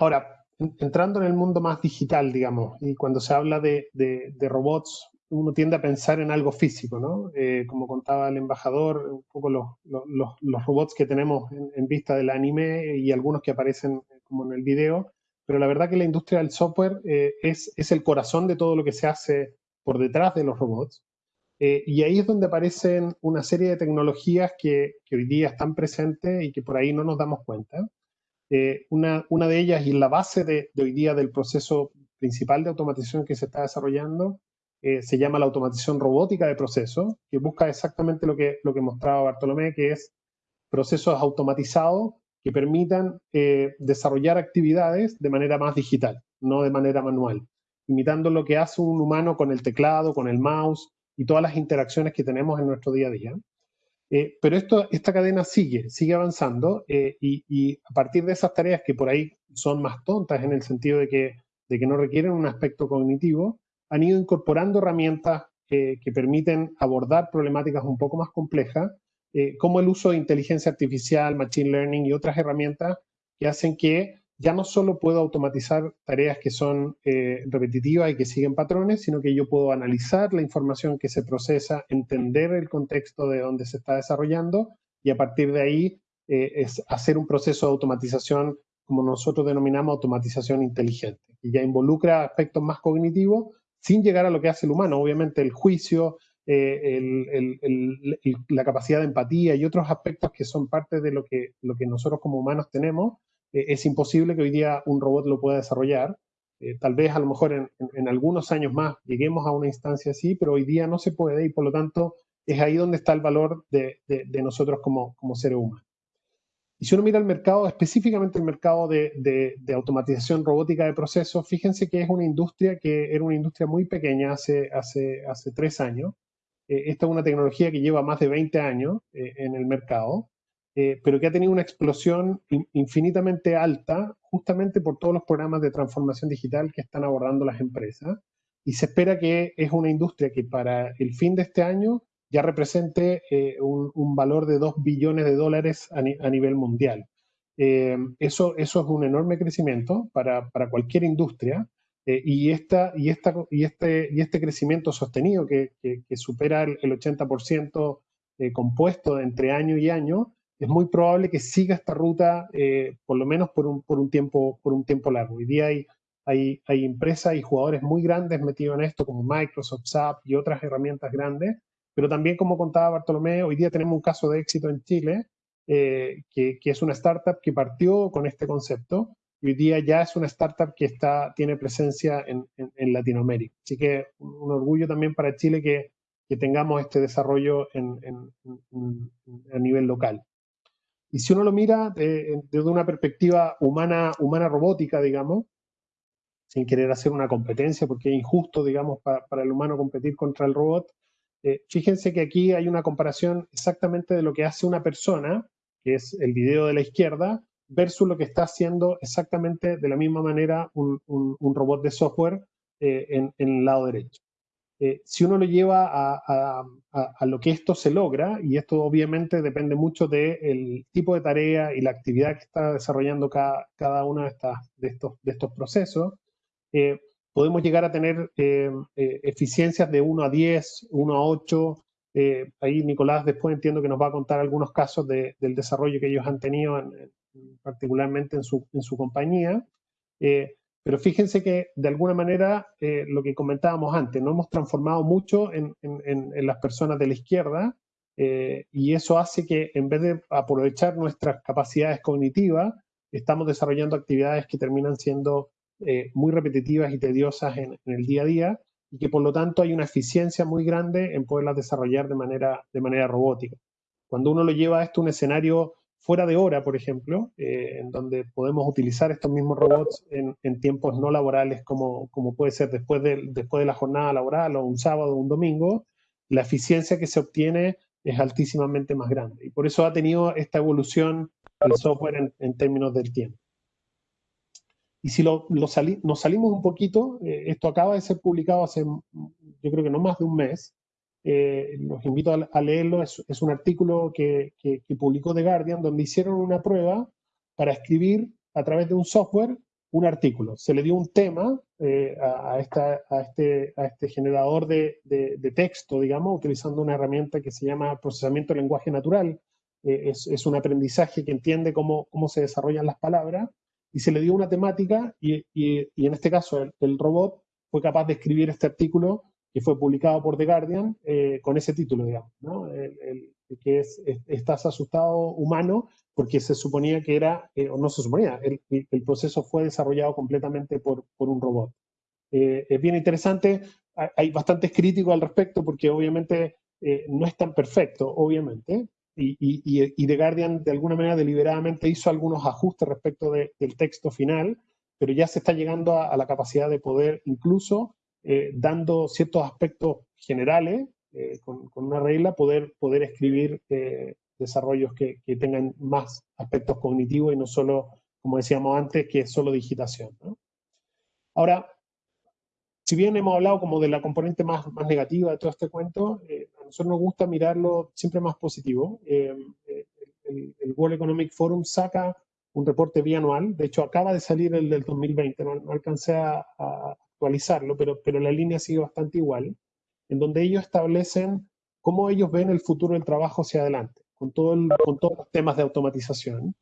Ahora, entrando en el mundo más digital, digamos, y cuando se habla de, de, de robots, uno tiende a pensar en algo físico, ¿no? Eh, como contaba el embajador, un poco los, los, los robots que tenemos en, en, vista del anime y algunos que aparecen como en el video, pero la verdad que la industria del software eh, es, es el corazón de todo lo que se hace por detrás de los robots. Eh, y ahí es donde aparecen una serie de tecnologías que, que hoy día están presentes y que por ahí no nos damos cuenta. Eh, una, una, de ellas y la base de, de, hoy día del proceso principal de automatización que se está desarrollando eh, se llama la automatización robótica de procesos, que busca exactamente lo que, lo que mostraba Bartolomé, que es procesos automatizados que permitan eh, desarrollar actividades de manera más digital, no de manera manual, imitando lo que hace un humano con el teclado, con el mouse y todas las interacciones que tenemos en nuestro día a día. Eh, pero esta cadena sigue, sigue avanzando eh, y, a partir de esas tareas que por ahí son más tontas en el sentido de que, no requieren un aspecto cognitivo, han ido incorporando herramientas que permiten abordar problemáticas un poco más complejas eh, como el uso de inteligencia artificial, machine learning y otras herramientas que hacen que ya no solo puedo automatizar tareas que son eh, repetitivas y que siguen patrones, sino que yo puedo analizar la información que se procesa, entender el contexto de donde se está desarrollando y a partir de ahí eh, es hacer un proceso de automatización como nosotros denominamos automatización inteligente, que ya involucra aspectos más cognitivos sin llegar a lo que hace el humano, obviamente el juicio, eh, la capacidad de empatía y otros aspectos que son parte de lo que, lo que nosotros como humanos tenemos, eh, es imposible que hoy día un robot lo pueda desarrollar. Eh, tal vez a lo mejor en, algunos años más lleguemos a una instancia así, pero hoy día no se puede y por lo tanto es ahí donde está el valor de, nosotros como, como seres humanos. Y si uno mira el mercado, específicamente el mercado de, automatización robótica de procesos, fíjense que es una industria que era una industria muy pequeña hace tres años, eh, esta es una tecnología que lleva más de 20 años eh, en el mercado, eh, pero que ha tenido una explosión infinitamente alta justamente por todos los programas de transformación digital que están abordando las empresas. Y se espera que es una industria que para el fin de este año ya represente un, valor de 2 billones de dólares a, nivel mundial. eso, eso es un enorme crecimiento para, para cualquier industria eh, y, esta, y, esta, y, este, y este crecimiento sostenido que, que, supera el, 80% eh, compuesto entre año y año, es muy probable que siga esta ruta eh, por lo menos por un, tiempo, por un tiempo largo. Hoy día hay, empresas y jugadores muy grandes metidos en esto, como Microsoft, SAP y otras herramientas grandes, pero también, como contaba Bartolomé, hoy día tenemos un caso de éxito en Chile, que, que, es una startup que partió con este concepto hoy día ya es una startup que tiene presencia en, Latinoamérica. Así que un orgullo también para Chile que tengamos este desarrollo a nivel local. Y si uno lo mira desde una perspectiva humana, humana robótica, digamos, sin querer hacer una competencia, porque es injusto, digamos, para, el humano competir contra el robot, eh, fíjense que aquí hay una comparación exactamente de lo que hace una persona, que es el video de la izquierda, versus lo que está haciendo exactamente de la misma manera un, robot de software eh, en, el lado derecho. Eh, si uno lo lleva a, lo que esto se logra, y esto obviamente depende mucho del tipo de tarea y la actividad que está desarrollando cada, cada uno de, de, estos, de estos procesos, eh, podemos llegar a tener eficiencias de 1 a 10, 1 a 8. ahí Nicolás después entiendo que nos va a contar algunos casos del desarrollo que ellos han tenido en, particularmente en su, en su compañía. Eh, pero fíjense que de alguna manera eh, lo que comentábamos antes, no hemos transformado mucho en, en, las personas de la izquierda eh, y eso hace que en vez de aprovechar nuestras capacidades cognitivas, estamos desarrollando actividades que terminan siendo muy repetitivas y tediosas en, el día a día y que por lo tanto hay una eficiencia muy grande en poderlas desarrollar de manera, de manera robótica. Cuando uno lo lleva a esto un escenario fuera de hora, por ejemplo, eh, en donde podemos utilizar estos mismos robots en, tiempos no laborales, como, como puede ser después de, después de la jornada laboral o un sábado o un domingo, la eficiencia que se obtiene es altísimamente más grande. Y por eso ha tenido esta evolución el software en, términos del tiempo. Y si lo, nos salimos un poquito, eh, esto acaba de ser publicado hace, yo creo que no más de un mes, eh, los invito a, leerlo, es, un artículo que, publicó The Guardian donde hicieron una prueba para escribir a través de un software un artículo. Se le dio un tema eh, este, a este generador de, texto, digamos, utilizando una herramienta que se llama procesamiento de lenguaje natural. Eh, es, un aprendizaje que entiende cómo se desarrollan las palabras y se le dio una temática y, en este caso el robot fue capaz de escribir este artículo que fue publicado por The Guardian eh, con ese título, digamos, ¿no? el, que es, Estás asustado humano, porque se suponía que era, eh, o no se suponía, el, el, proceso fue desarrollado completamente por, por un robot. Eh, es bien interesante, hay bastantes críticos al respecto, porque obviamente no es tan perfecto, obviamente, y, The Guardian de alguna manera deliberadamente hizo algunos ajustes respecto del texto final, pero ya se está llegando a, la capacidad de poder incluso, eh, dando ciertos aspectos generales, eh, con, una regla, poder, poder escribir eh, desarrollos que, tengan más aspectos cognitivos y no solo, como decíamos antes, que es solo digitación. Ahora, si bien hemos hablado como de la componente más, más negativa de todo este cuento, eh, a nosotros nos gusta mirarlo siempre más positivo. Eh, eh, el, World Economic Forum saca un reporte bianual, de hecho acaba de salir el del 2020, no, alcancé a, actualizarlo, pero, pero la línea sigue bastante igual, en donde ellos establecen cómo ellos ven el futuro del trabajo hacia adelante, con, todo con todos los temas de automatización,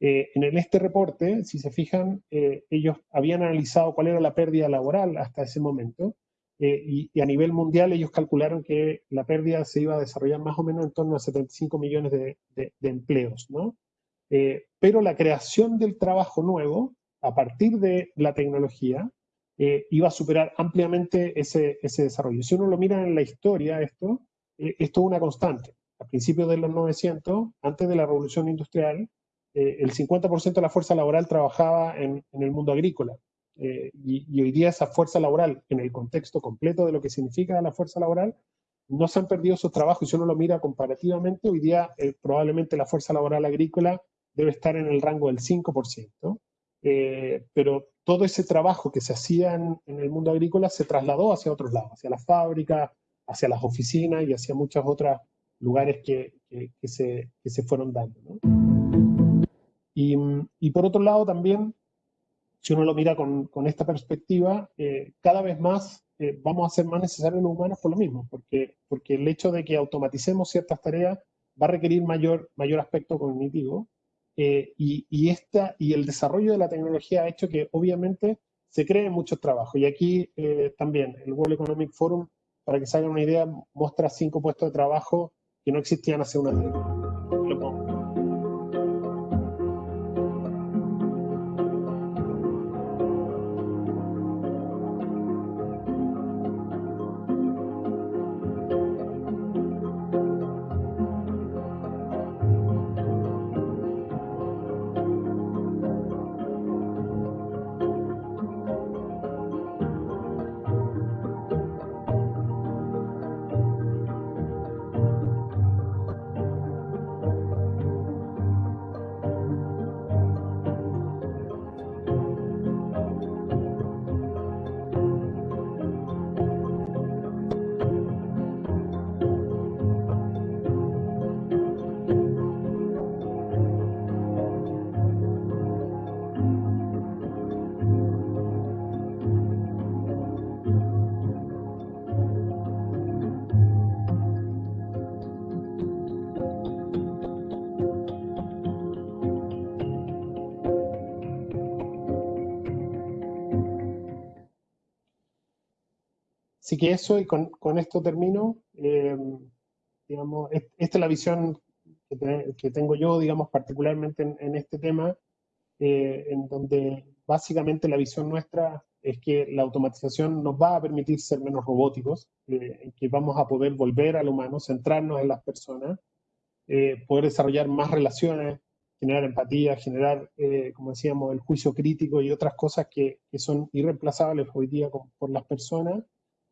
eh, en este reporte, si se fijan, eh, ellos habían analizado cuál era la pérdida laboral hasta ese momento eh, y, a nivel mundial ellos calcularon que la pérdida se iba a desarrollar más o menos en torno a 75 millones de, empleos, ¿no? pero la creación del trabajo nuevo a partir de la tecnología iba a superar ampliamente ese, ese, desarrollo. Si uno lo mira en la historia, esto, esto es una constante. A principios de los 900, antes de la revolución industrial, eh, el 50% de la fuerza laboral trabajaba en, el mundo agrícola. Eh, y, hoy día esa fuerza laboral, en el contexto completo de lo que significa la fuerza laboral, no se han perdido sus trabajos. Y si uno lo mira comparativamente, hoy día eh, probablemente la fuerza laboral agrícola debe estar en el rango del 5%. Pero todo ese trabajo que se hacía en, el mundo agrícola se trasladó hacia otros lados, hacia las fábricas, hacia las oficinas y hacia muchos otros lugares que, se, que se fueron dando. ¿no? Y, por otro lado también, si uno lo mira con, esta perspectiva, eh, cada vez más eh, vamos a ser más necesarios los humanos por lo mismo, porque, porque el hecho de que automaticemos ciertas tareas va a requerir mayor, mayor aspecto cognitivo eh, y, esta, y el desarrollo de la tecnología ha hecho que obviamente se creen muchos trabajos. Y aquí también el World Economic Forum, para que se hagan una idea, muestra cinco puestos de trabajo que no existían hace unas décadas. Así que eso, y con, esto termino, eh, digamos, esta es la visión que, tengo yo, digamos, particularmente en, este tema, eh, en donde básicamente la visión nuestra es que la automatización nos va a permitir ser menos robóticos, eh, que vamos a poder volver al humano, centrarnos en las personas, poder desarrollar más relaciones, generar empatía, generar, como decíamos, el juicio crítico y otras cosas que, son irreemplazables hoy día por las personas,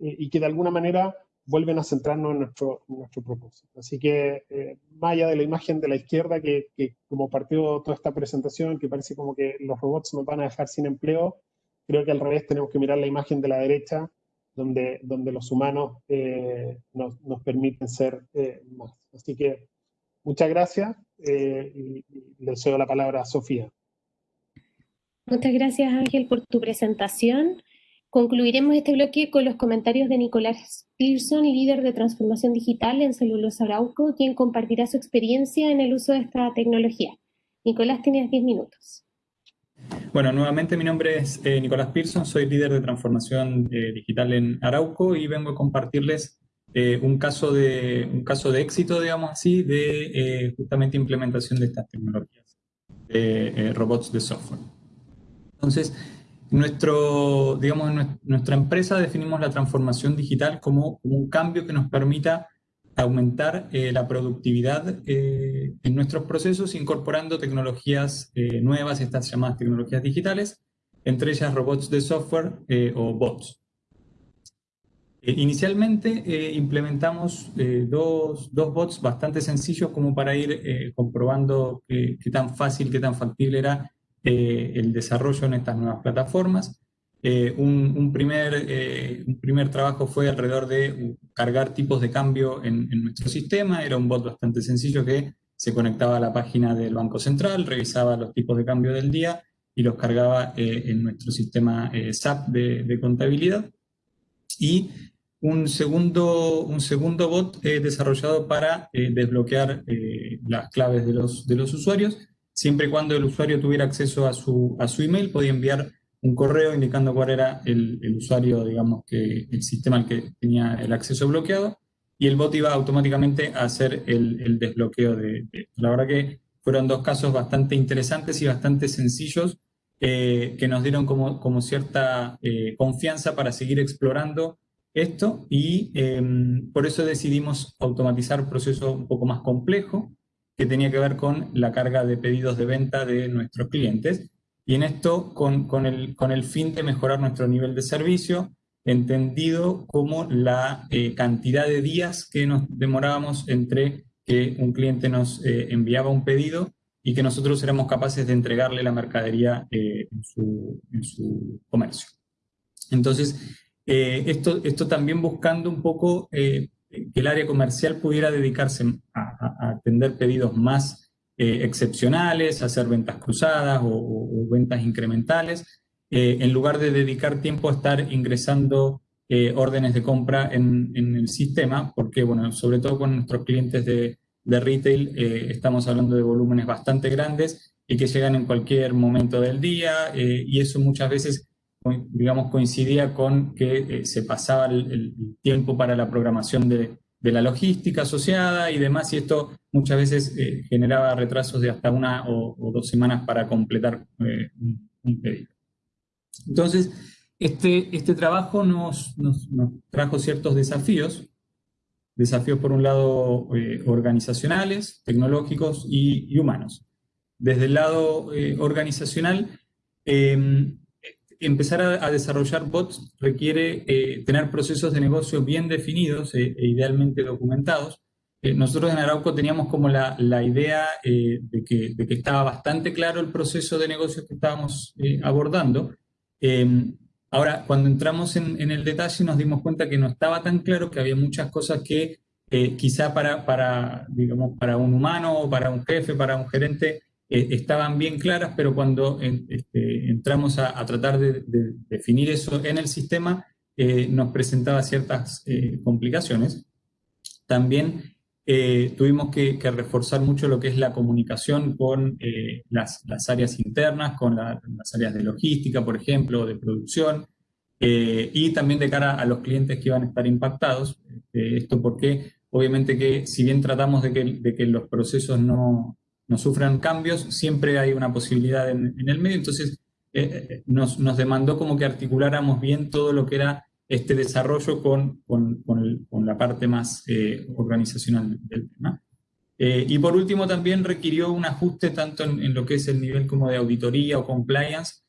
y que de alguna manera vuelven a centrarnos en nuestro, nuestro propósito. Así que, eh, más allá de la imagen de la izquierda, que, como partió toda esta presentación, que parece como que los robots nos van a dejar sin empleo, creo que al revés tenemos que mirar la imagen de la derecha, donde, donde los humanos eh, nos, nos, permiten ser eh, más. Así que, muchas gracias y, y le cedo la palabra a Sofía. Muchas gracias, Ángel, por tu presentación. Concluiremos este bloque con los comentarios de Nicolás Pearson, líder de transformación digital en Celulosa Arauco, quien compartirá su experiencia en el uso de esta tecnología. Nicolás, tienes 10 minutos. Bueno, nuevamente mi nombre es eh, Nicolás Pearson, soy líder de transformación eh, digital en Arauco y vengo a compartirles eh, un, caso de, un caso de éxito, digamos así, de justamente implementación de estas tecnologías de robots de software. Entonces, nuestro, digamos, en nuestra empresa definimos la transformación digital como, un cambio que nos permita aumentar la productividad en nuestros procesos incorporando tecnologías nuevas, estas llamadas tecnologías digitales, entre ellas robots de software o bots. Eh, inicialmente eh, implementamos eh, dos, bots bastante sencillos como para ir comprobando qué, tan fácil, qué tan factible era el desarrollo en estas nuevas plataformas. Un, primer, un primer trabajo fue alrededor de cargar tipos de cambio en, nuestro sistema. Era un bot bastante sencillo que se conectaba a la página del Banco Central, revisaba los tipos de cambio del día y los cargaba en nuestro sistema SAP de, contabilidad. Y un segundo, un segundo bot eh, desarrollado para eh, desbloquear eh, las claves de los, de los usuarios. Siempre y cuando el usuario tuviera acceso a su, a su email, podía enviar un correo indicando cuál era el, el, usuario, digamos, que el sistema al que tenía el acceso bloqueado, y el bot iba automáticamente a hacer el, el desbloqueo de, de, La verdad que fueron dos casos bastante interesantes y bastante sencillos que nos dieron como, como cierta confianza para seguir explorando esto y em, por eso decidimos automatizar un proceso un poco más complejo que tenía que ver con la carga de pedidos de venta de nuestros clientes y en esto con, con, el, con el fin de mejorar nuestro nivel de servicio, entendido como la eh, cantidad de días que nos demorábamos entre que un cliente nos eh, enviaba un pedido y que nosotros éramos capaces de entregarle la mercadería eh, en, su, en su comercio. Entonces, eh, esto, esto también buscando un poco eh, que el área comercial pudiera dedicarse a, atender pedidos más eh, excepcionales, hacer ventas cruzadas o, ventas incrementales, en lugar de dedicar tiempo a estar ingresando órdenes de compra en, el sistema, porque bueno, sobre todo con nuestros clientes de retail estamos hablando de volúmenes bastante grandes y que llegan en cualquier momento del día y eso muchas veces digamos, coincidía con que eh, se pasaba el, tiempo para la programación de, de, la logística asociada y demás, y esto muchas veces eh, generaba retrasos de hasta una o, dos semanas para completar eh, un, pedido. Entonces, este, este trabajo nos, nos, trajo ciertos desafíos, desafíos por un lado organizacionales, tecnológicos y, y, humanos. Desde el lado organizacional, empezar a, desarrollar bots requiere eh, tener procesos de negocio bien definidos e, e idealmente documentados. Eh, nosotros en Arauco teníamos como la, la idea eh, de, que, de, que, estaba bastante claro el proceso de negocio que estábamos abordando. Em, ahora, cuando entramos en, en, el detalle nos dimos cuenta que no estaba tan claro, que había muchas cosas que quizá para, para, digamos, para un humano, para un jefe, para un gerente, eh, estaban bien claras, pero cuando este, entramos a, tratar de, definir eso en el sistema, eh, nos presentaba ciertas eh, complicaciones. También tuvimos que, reforzar mucho lo que es la comunicación con las, áreas internas, con las áreas de logística, por ejemplo, de producción, y también de cara a los clientes que iban a estar impactados. esto porque obviamente que si bien tratamos de que, de que los procesos no, no sufran cambios, siempre hay una posibilidad en, el medio, entonces eh, eh, nos, demandó como que articuláramos bien todo lo que era este desarrollo con, con, la parte más eh, organizacional del tema. y por último también requirió un ajuste tanto en, lo que es el nivel como de auditoría o compliance,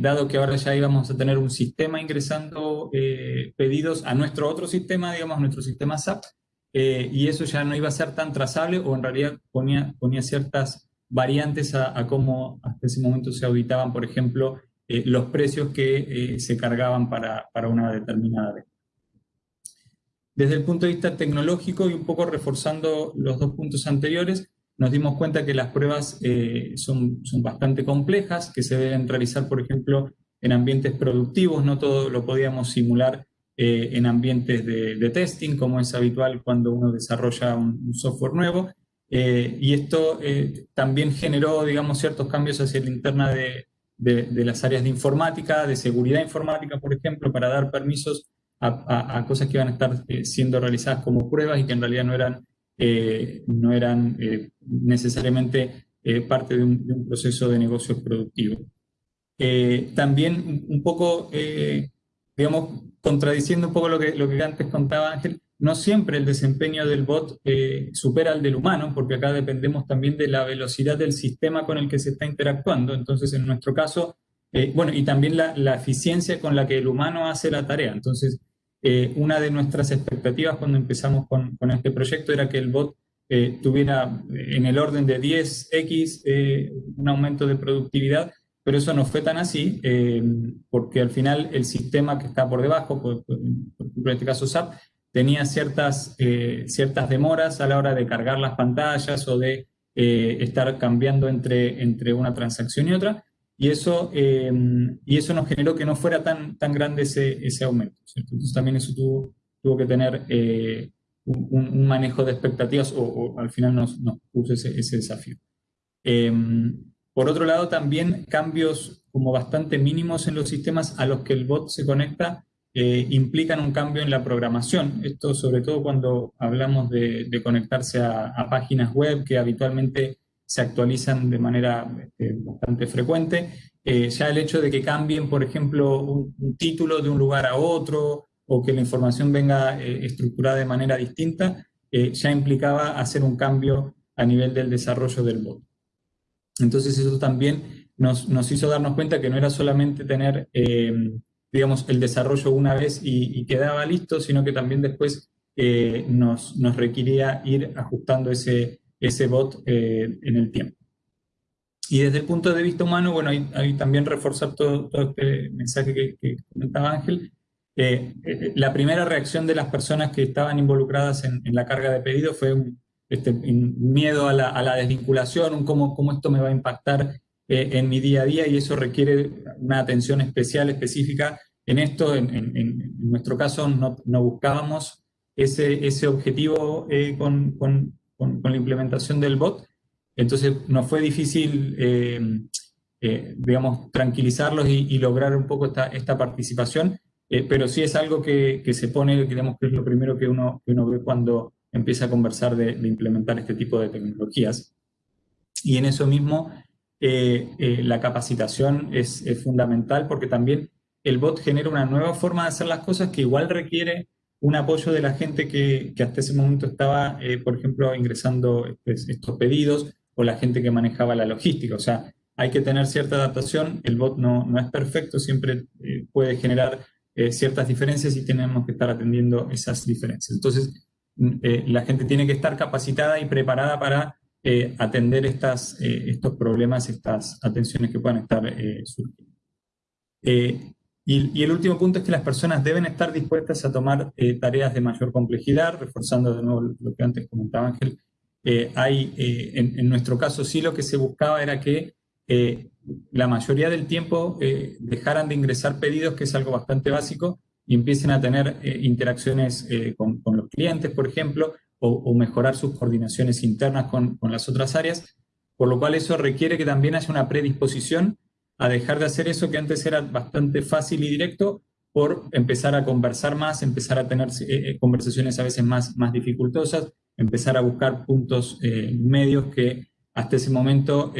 dado que ahora ya íbamos a tener un sistema ingresando pedidos a nuestro otro sistema, digamos, nuestro sistema SAP, eh, y eso ya no iba a ser tan trazable o en realidad ponía, ponía ciertas variantes a, cómo hasta ese momento se auditaban, por ejemplo, eh, los precios que eh, se cargaban para, para una determinada venta. Desde el punto de vista tecnológico y un poco reforzando los dos puntos anteriores, nos dimos cuenta que las pruebas son, son bastante complejas, que se deben realizar, por ejemplo, en ambientes productivos, no todo lo podíamos simular eh, en ambientes de, testing, como es habitual cuando uno desarrolla un, software nuevo. Eh, y esto eh, también generó, digamos, ciertos cambios hacia la interna de, de, las áreas de informática, de seguridad informática, por ejemplo, para dar permisos a, cosas que iban a estar siendo realizadas como pruebas y que en realidad no eran, no eran necesariamente parte de un, proceso de negocio productivo. también un poco, digamos, contradiciendo un poco lo que, lo que antes contaba Ángel, no siempre el desempeño del bot eh, supera al del humano, porque acá dependemos también de la velocidad del sistema con el que se está interactuando. Entonces, en nuestro caso, eh, bueno, y también la, eficiencia con la que el humano hace la tarea. Entonces, eh, una de nuestras expectativas cuando empezamos con, con este proyecto era que el bot tuviera en el orden de 10x un aumento de productividad, pero eso no fue tan así, porque al final el sistema que está por debajo, por, ejemplo en este caso SAP, tenía ciertas, eh, ciertas demoras a la hora de cargar las pantallas o de eh, estar cambiando entre, entre una transacción y otra, y eso, em, y eso nos generó que no fuera tan, tan grande ese, ese aumento. Entonces también eso tuvo, tuvo que tener eh, un, manejo de expectativas o, al final nos, nos puso ese, ese desafío. Por otro lado, también cambios como bastante mínimos en los sistemas a los que el bot se conecta eh, implican un cambio en la programación. Esto sobre todo cuando hablamos de, conectarse a, páginas web que habitualmente se actualizan de manera este, bastante frecuente. Eh, ya el hecho de que cambien, por ejemplo, un, título de un lugar a otro o que la información venga eh, estructurada de manera distinta, ya implicaba hacer un cambio a nivel del desarrollo del bot. Entonces eso también nos, nos hizo darnos cuenta que no era solamente tener digamos, el desarrollo una vez y, quedaba listo, sino que también después eh, nos, nos, requería ir ajustando ese, ese bot eh, en el tiempo. Y desde el punto de vista humano, bueno, ahí, también reforzar todo, todo, este mensaje que, comentaba Ángel. Eh, la primera reacción de las personas que estaban involucradas en, la carga de pedido fue un, este, miedo a la, a la, desvinculación, un cómo, cómo esto me va a impactar en mi día a día y eso requiere una atención especial, específica. En esto, en, nuestro caso, no, buscábamos ese, ese objetivo eh, con, la implementación del bot, entonces nos fue difícil, eh, eh, digamos, tranquilizarlos y, lograr un poco esta, esta participación, pero sí es algo que, se pone, digamos que es lo primero que uno, uno ve cuando empieza a conversar de, implementar este tipo de tecnologías. Y en eso mismo, la capacitación es, es fundamental porque también el bot genera una nueva forma de hacer las cosas que igual requiere un apoyo de la gente que, hasta ese momento estaba, eh, por ejemplo, ingresando estos pedidos o la gente que manejaba la logística. O sea, hay que tener cierta adaptación. El bot no, no es perfecto, siempre eh, puede generar eh, ciertas diferencias y tenemos que estar atendiendo esas diferencias. Entonces, mm, la gente tiene que estar capacitada y preparada para atender estas, estos problemas, estas atenciones que puedan estar surgiendo. Y, el último punto es que las personas deben estar dispuestas a tomar eh, tareas de mayor complejidad, reforzando de nuevo lo que antes comentaba Ángel. Eh, hay, eh, en, nuestro caso sí lo que se buscaba era que la mayoría del tiempo dejaran de ingresar pedidos, que es algo bastante básico, y empiecen a tener interacciones con, los clientes, por ejemplo, o, mejorar sus coordinaciones internas con, las otras áreas, por lo cual eso requiere que también haya una predisposición a dejar de hacer eso que antes era bastante fácil y directo por empezar a conversar más, empezar a tener eh, eh, conversaciones a veces más, más dificultosas, empezar a buscar puntos eh, medios que hasta ese momento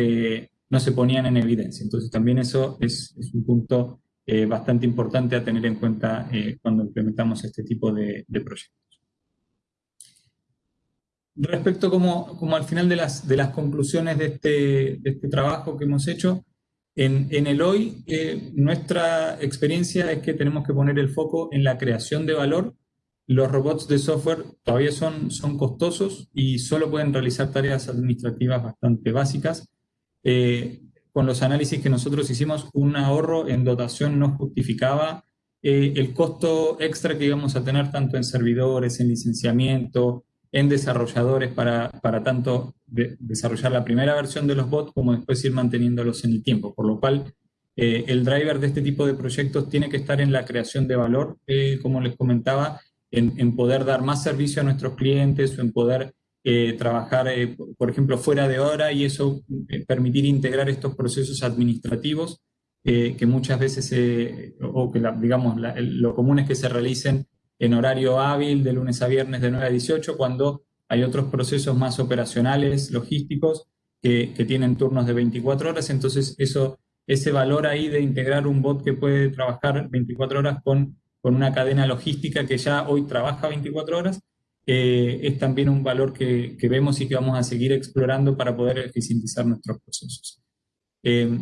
no se ponían en evidencia. Entonces también eso es, un punto bastante importante a tener en cuenta cuando implementamos este tipo de, proyectos. Respecto como, como, al final de las, de las conclusiones de este, de este trabajo que hemos hecho, en, el hoy, eh, nuestra experiencia es que tenemos que poner el foco en la creación de valor. Los robots de software todavía son, son costosos y solo pueden realizar tareas administrativas bastante básicas. Eh, con los análisis que nosotros hicimos, un ahorro en dotación no justificaba eh, el costo extra que íbamos a tener tanto en servidores, en licenciamiento, en desarrolladores para, para tanto desarrollar la primera versión de los bots como después ir manteniéndolos en el tiempo, por lo cual eh, el driver de este tipo de proyectos tiene que estar en la creación de valor, eh, como les comentaba, en, poder dar más servicio a nuestros clientes o en poder eh, trabajar, por ejemplo, fuera de hora y eso permitir integrar estos procesos administrativos que muchas veces, o que digamos, lo común es que se realicen en horario hábil de lunes a viernes de 9 a 18, cuando hay otros procesos más operacionales, logísticos, que, tienen turnos de 24 horas, entonces eso, ese valor ahí de integrar un bot que puede trabajar 24 horas con, con una cadena logística que ya hoy trabaja 24 horas, eh, es también un valor que, vemos y que vamos a seguir explorando para poder eficientizar nuestros procesos. Eh,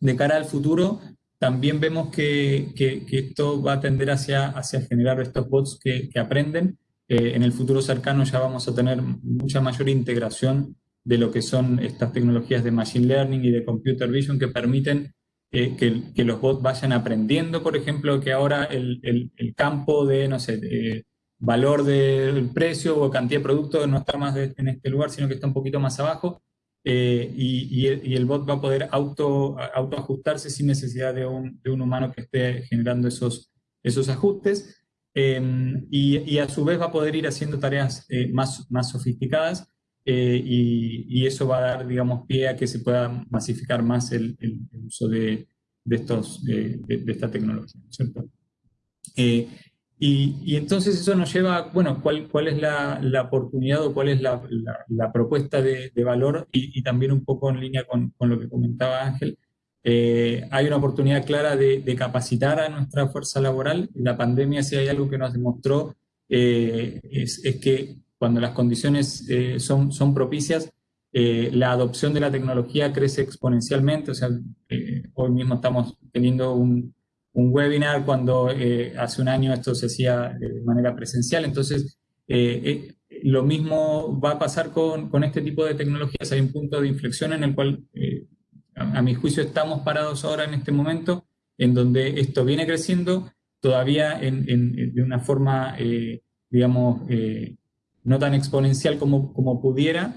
de cara al futuro, también vemos que, esto va a tender hacia, hacia generar estos bots que, aprenden. Eh, en el futuro cercano ya vamos a tener mucha mayor integración de lo que son estas tecnologías de Machine Learning y de Computer Vision que permiten que, los bots vayan aprendiendo, por ejemplo, que ahora el, campo de, no sé, valor del precio o cantidad de producto no está más en este lugar, sino que está un poquito más abajo, eh, y, y, el, bot va a poder auto, ajustarse sin necesidad de un, de un, humano que esté generando esos, esos ajustes. Em, y, y, a su vez va a poder ir haciendo tareas eh, más, más sofisticadas eh, y, eso va a dar, digamos, pie a que se pueda masificar más el, el, uso de, de estos, de, de, esta tecnología, ¿cierto? Y, entonces eso nos lleva, bueno, cuál, cuál es la, la oportunidad o cuál es la, la, propuesta de, de valor y, y, también un poco en línea con, con lo que comentaba Ángel. Eh, hay una oportunidad clara de, de, capacitar a nuestra fuerza laboral. La pandemia, si hay algo que nos demostró, eh, es, es, que cuando las condiciones eh, son, son propicias, la adopción de la tecnología crece exponencialmente. O sea, hoy mismo estamos teniendo un, un webinar cuando eh, hace un año esto se hacía de manera presencial. Entonces, eh, eh, lo mismo va a pasar con, con, este tipo de tecnologías. Hay un punto de inflexión en el cual, a, mi juicio, estamos parados ahora en este momento, en donde esto viene creciendo todavía en, en, de una forma, digamos, no tan exponencial como, como pudiera,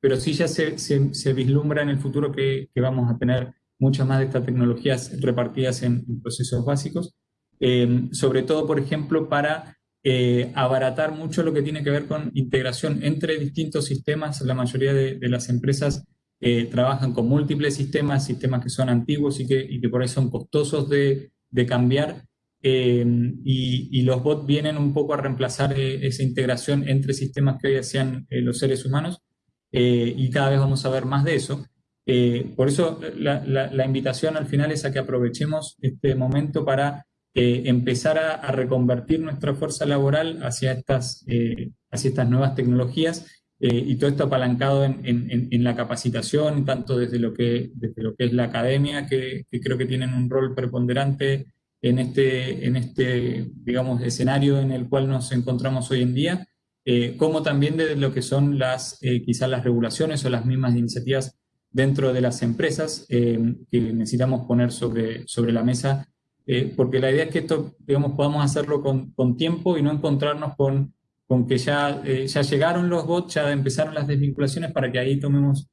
pero sí ya se, se, se, vislumbra en el futuro que, que vamos a tener muchas más de estas tecnologías repartidas en, procesos básicos, eh, sobre todo, por ejemplo, para eh, abaratar mucho lo que tiene que ver con integración entre distintos sistemas. La mayoría de, las empresas eh, trabajan con múltiples sistemas, sistemas que son antiguos y que, y que por ahí son costosos de, de cambiar. Y, y, los bots vienen un poco a reemplazar esa integración entre sistemas que hoy hacían los seres humanos y cada vez vamos a ver más de eso. Eh, por eso la, invitación al final es a que aprovechemos este momento para eh, empezar a, reconvertir nuestra fuerza laboral hacia estas, eh, hacia estas nuevas tecnologías y todo esto apalancado en, la capacitación, tanto desde lo que, desde lo que es la academia, que, creo que tienen un rol preponderante en este, en este, digamos, escenario en el cual nos encontramos hoy en día, como también desde lo que son las, quizás las regulaciones o las mismas iniciativas dentro de las empresas eh, que necesitamos poner sobre, sobre la mesa, eh, porque la idea es que esto, digamos, podamos hacerlo con, con tiempo y no encontrarnos con, con que ya, eh, ya llegaron los bots, ya empezaron las desvinculaciones para que ahí tomemos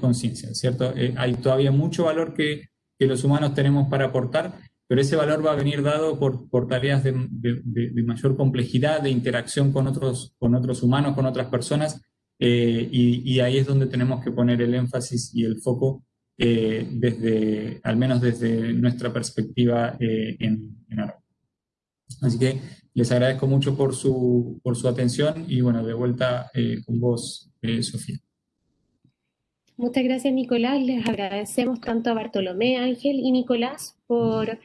conciencia, ¿cierto? hay todavía mucho valor que, que, los humanos tenemos para aportar, pero ese valor va a venir dado por, por tareas de, de, de mayor complejidad, de interacción con otros, con otros humanos, con otras personas, eh, y, ahí es donde tenemos que poner el énfasis y el foco, eh, desde, al menos desde nuestra perspectiva eh, en, en Así que les agradezco mucho por su, por su atención y bueno, de vuelta con vos, Sofía. Muchas gracias, Nicolás. Les agradecemos tanto a Bartolomé, Ángel y Nicolás por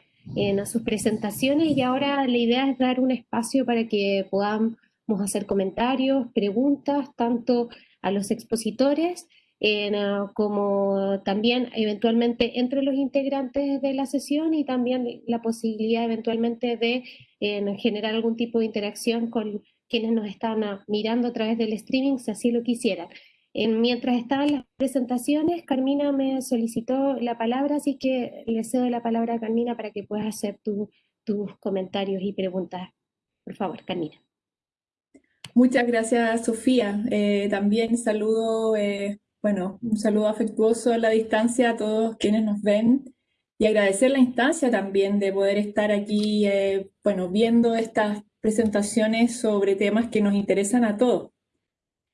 sus presentaciones y ahora la idea es dar un espacio para que podamos Vamos a hacer comentarios, preguntas, tanto a los expositores ah, como también eventualmente entre los integrantes de la sesión y también la posibilidad eventualmente de generar algún tipo de interacción con quienes nos están ah, mirando a través del streaming, si así lo quisieran. mientras estaban las presentaciones, Carmina me solicitó la palabra, así que le cedo la palabra a Carmina para que puedas hacer tus comentarios y preguntas. Por favor, Carmina. Muchas gracias, Sofía. Eh, también saludo, eh, bueno, un saludo afectuoso a la distancia a todos quienes nos ven y agradecer la instancia también de poder estar aquí, eh, bueno, viendo estas presentaciones sobre temas que nos interesan a todos.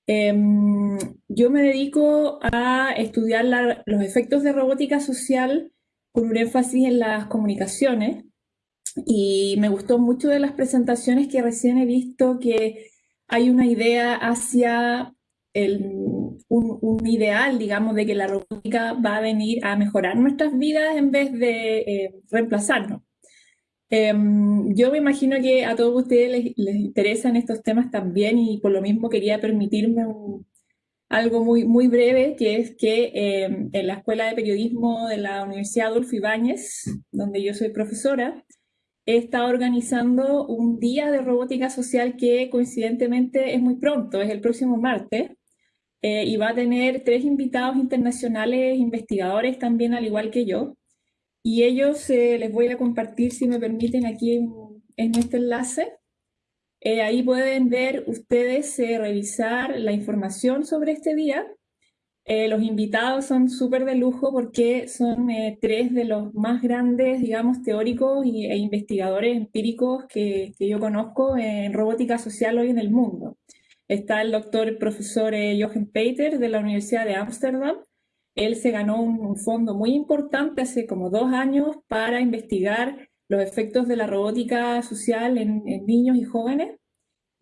Em, yo me dedico a estudiar los efectos de robótica social con un énfasis en las comunicaciones y me gustó mucho de las presentaciones que recién he visto que hay una idea hacia un, ideal, digamos, de que la robótica va a venir a mejorar nuestras vidas en vez de eh, reemplazarnos. Em, yo me imagino que a todos ustedes les, interesan estos temas también y por lo mismo quería permitirme algo muy, muy breve, que es que em, en la Escuela de Periodismo de la Universidad Adolfo Ibáñez, donde yo soy profesora, está organizando un día de robótica social que coincidentemente es muy pronto, es el próximo martes, eh, y va a tener tres invitados internacionales, investigadores también, al igual que yo. Y ellos eh, les voy a compartir, si me permiten, aquí en, este enlace. Eh, ahí pueden ver ustedes, revisar la información sobre este día eh, los invitados son súper de lujo porque son eh, tres de los más grandes, digamos, teóricos e investigadores empíricos que, yo conozco en robótica social hoy en el mundo. Está el doctor profesor eh, Jochen Peter de la Universidad de Ámsterdam. Él se ganó un, fondo muy importante hace como dos años para investigar los efectos de la robótica social en niños y jóvenes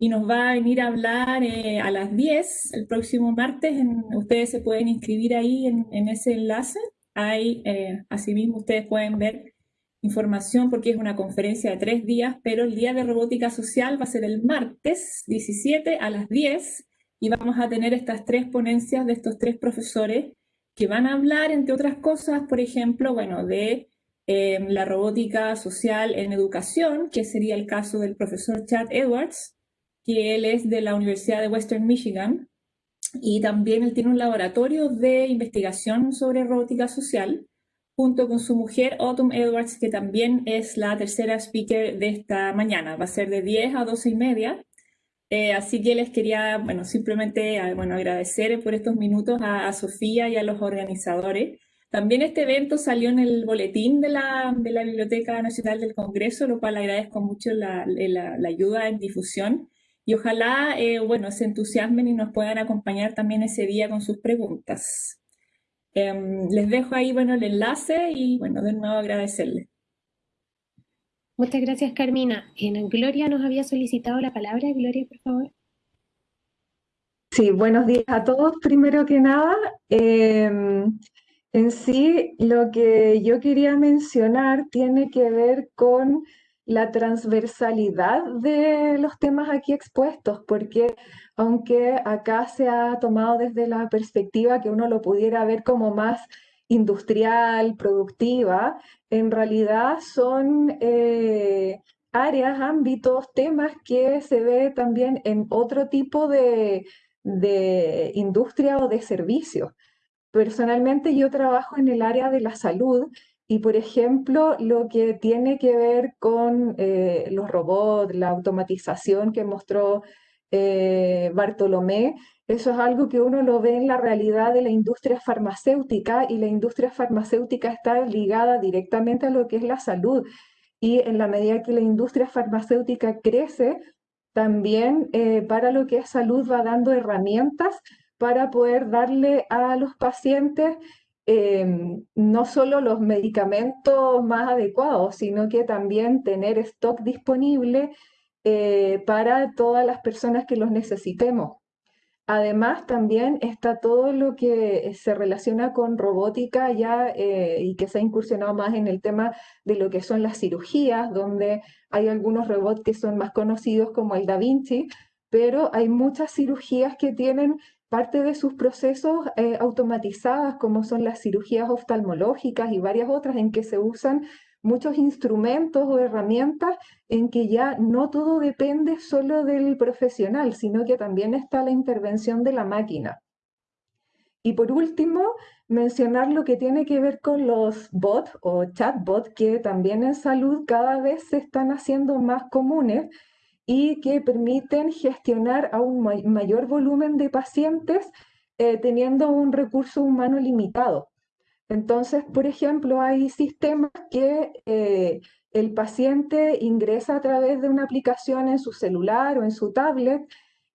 y nos va a venir a hablar eh, a las 10 el próximo martes. ustedes se pueden inscribir ahí en, ese enlace. Ahí, eh, asimismo, ustedes pueden ver información porque es una conferencia de tres días, pero el día de robótica social va a ser el martes 17 a las 10 y vamos a tener estas tres ponencias de estos tres profesores que van a hablar, entre otras cosas, por ejemplo, bueno, de eh, la robótica social en educación, que sería el caso del profesor Chad Edwards, que él es de la Universidad de Western Michigan y también él tiene un laboratorio de investigación sobre robótica social junto con su mujer Autumn Edwards, que también es la tercera speaker de esta mañana. Va a ser de 10 a 12 y media. Eh, así que les quería, bueno, simplemente ah, bueno, agradecer por estos minutos a, Sofía y a los organizadores. También este evento salió en el boletín de la, de la Biblioteca Nacional del Congreso, lo cual agradezco mucho la, la, la ayuda en difusión. Y ojalá, eh, bueno, se entusiasmen y nos puedan acompañar también ese día con sus preguntas. Em, les dejo ahí, bueno, el enlace y, bueno, de nuevo agradecerles. Muchas gracias, Carmina. En Gloria nos había solicitado la palabra. Gloria, por favor. Sí, buenos días a todos. Primero que nada, em, en sí, lo que yo quería mencionar tiene que ver con la transversalidad de los temas aquí expuestos, porque aunque acá se ha tomado desde la perspectiva que uno lo pudiera ver como más industrial, productiva, en realidad son eh, áreas, ámbitos, temas que se ve también en otro tipo de, de industria o de servicios. Personalmente yo trabajo en el área de la salud y por ejemplo, lo que tiene que ver con eh, los robots, la automatización que mostró eh, Bartolomé, eso es algo que uno lo ve en la realidad de la industria farmacéutica y la industria farmacéutica está ligada directamente a lo que es la salud. Y en la medida que la industria farmacéutica crece, también eh, para lo que es salud va dando herramientas para poder darle a los pacientes Em, no solo los medicamentos más adecuados, sino que también tener stock disponible eh, para todas las personas que los necesitemos. Además, también está todo lo que se relaciona con robótica ya eh, y que se ha incursionado más en el tema de lo que son las cirugías, donde hay algunos robots que son más conocidos como el Da Vinci, pero hay muchas cirugías que tienen parte de sus procesos eh, automatizadas, como son las cirugías oftalmológicas y varias otras en que se usan muchos instrumentos o herramientas en que ya no todo depende solo del profesional, sino que también está la intervención de la máquina. Y por último, mencionar lo que tiene que ver con los bots o chatbots, que también en salud cada vez se están haciendo más comunes y que permiten gestionar a un mayor volumen de pacientes eh, teniendo un recurso humano limitado. Entonces, por ejemplo, hay sistemas que eh, el paciente ingresa a través de una aplicación en su celular o en su tablet,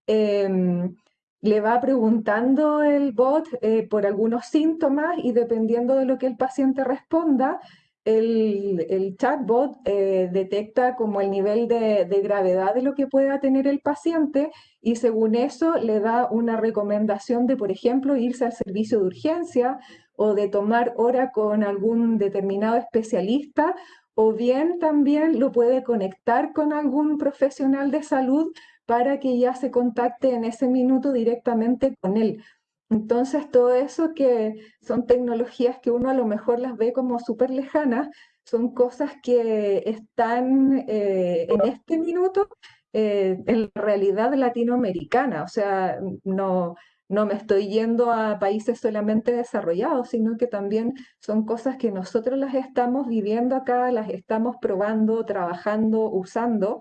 em, le va preguntando el bot eh, por algunos síntomas y dependiendo de lo que el paciente responda, el, chatbot eh, detecta como el nivel de, gravedad de lo que pueda tener el paciente y según eso le da una recomendación de, por ejemplo, irse al servicio de urgencia o de tomar hora con algún determinado especialista o bien también lo puede conectar con algún profesional de salud para que ya se contacte en ese minuto directamente con él. Entonces, todo eso que son tecnologías que uno a lo mejor las ve como súper lejanas, son cosas que están eh, en este minuto eh, en la realidad latinoamericana. O sea, no, no me estoy yendo a países solamente desarrollados, sino que también son cosas que nosotros las estamos viviendo acá, las estamos probando, trabajando, usando.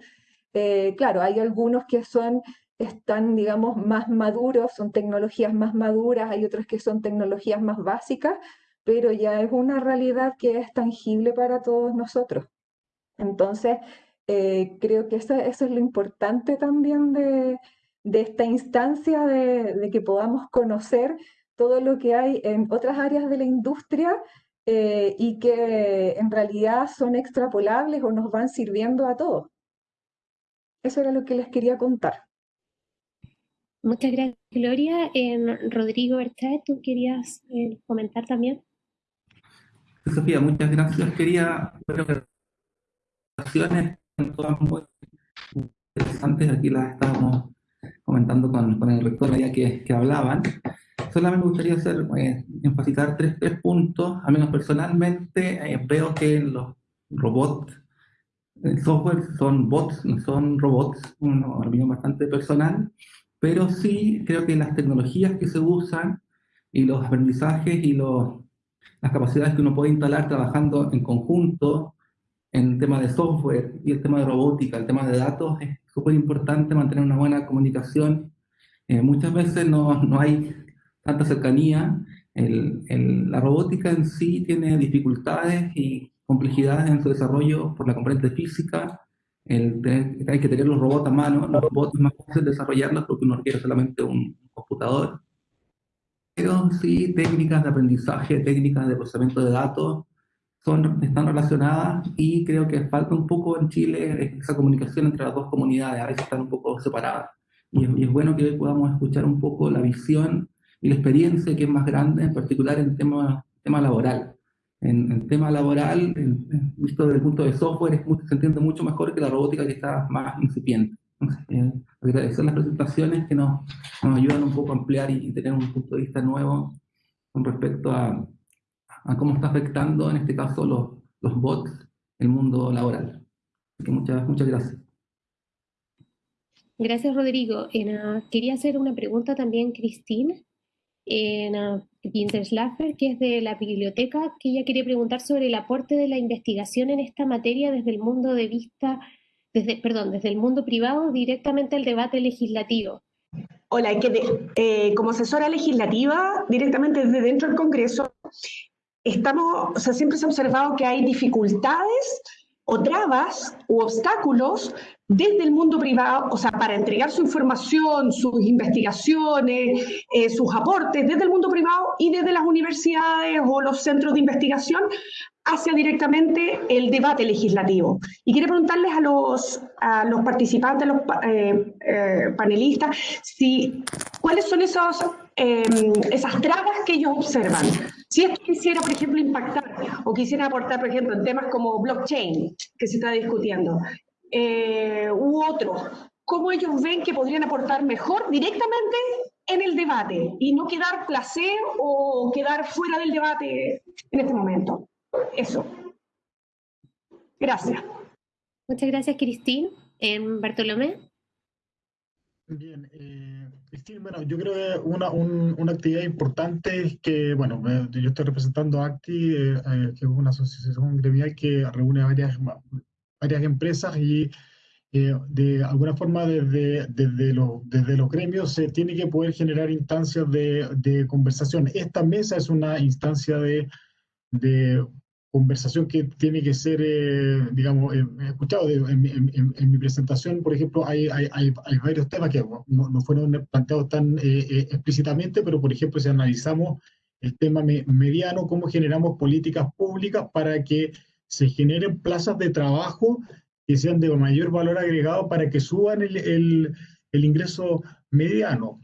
Eh, claro, hay algunos que son están, digamos, más maduros, son tecnologías más maduras, hay otros que son tecnologías más básicas, pero ya es una realidad que es tangible para todos nosotros. Entonces, eh, creo que eso, es lo importante también de, esta instancia de, que podamos conocer todo lo que hay en otras áreas de la industria eh, y que en realidad son extrapolables o nos van sirviendo a todos. Eso era lo que les quería contar. Muchas gracias, Gloria. Rodrigo Berchet, ¿tú querías eh, comentar también? Sofía, muchas gracias. Quería presentaciones todas muy interesantes. Aquí las estábamos comentando con, con el rector ya que, que hablaban. Solamente me gustaría hacer, eh, enfatizar tres, tres puntos. A menos personalmente eh, veo que los robots, el software son bots, son robots, una opinión bastante personal pero sí creo que las tecnologías que se usan y los aprendizajes y los, las capacidades que uno puede instalar trabajando en conjunto en el tema de software y el tema de robótica, el tema de datos, es súper importante mantener una buena comunicación. Eh, muchas veces no, no, hay tanta cercanía. El, el, la robótica en sí tiene dificultades y complejidades en su desarrollo por la componente física, el hay que tener los robots a mano, los robots es más fácil desarrollarlos porque uno requiere solamente un computador. Pero sí, técnicas de aprendizaje, técnicas de procesamiento de datos, son, están relacionadas y creo que falta un poco en Chile esa comunicación entre las dos comunidades, a veces están un poco separadas. Y es, y es bueno que hoy podamos escuchar un poco la visión y la experiencia que es más grande, en particular en tema, tema laboral en el tema laboral, visto desde el punto de software, se entiende mucho mejor que la robótica que está más incipiente. Eh, agradecer las presentaciones que nos, nos, ayudan un poco a ampliar y, tener un punto de vista nuevo con respecto a, a, cómo está afectando, en este caso, los, los bots, el mundo laboral. Así que muchas, muchas gracias. Gracias, Rodrigo. quería hacer una pregunta también, Cristina en Winterslaffer, que es de la biblioteca, que ella quería preguntar sobre el aporte de la investigación en esta materia desde el mundo de vista, desde, perdón, desde el mundo privado directamente al debate legislativo. Hola, eh, como asesora legislativa, directamente desde dentro del Congreso, estamos, o sea, siempre se ha observado que hay dificultades o trabas u obstáculos desde el mundo privado, o sea, para entregar su información, sus investigaciones, eh, sus aportes desde el mundo privado y desde las universidades o los centros de investigación hacia directamente el debate legislativo. Y quiero preguntarles a los, a los participantes, a los eh, eh, panelistas, si, cuáles son esos, em, esas trabas que ellos observan. Si esto quisiera, por ejemplo, impactar o quisiera aportar, por ejemplo, en temas como blockchain, que se está discutiendo, eh, u otro, cómo ellos ven que podrían aportar mejor directamente en el debate y no quedar placer o quedar fuera del debate en este momento. Eso. Gracias. Muchas gracias, Cristín. Bartolomé. Bien, eh, Cristín, bueno, yo creo que una, una actividad importante es que, bueno, yo estoy representando a ACTI, eh, eh, que es una asociación gremial que reúne varias, varias empresas y eh, de alguna forma desde, desde, desde los gremios se tiene que poder generar instancias de, de conversación. Esta mesa es una instancia de, de conversación que tiene que ser, eh, digamos, eh, escuchado. En, en, mi presentación, por ejemplo, hay, hay, hay, varios temas que no, no fueron planteados tan explícitamente, pero, por ejemplo, si analizamos el tema mediano, cómo generamos políticas públicas para que se generen plazas de trabajo que sean de mayor valor agregado para que suban el, el, ingreso mediano.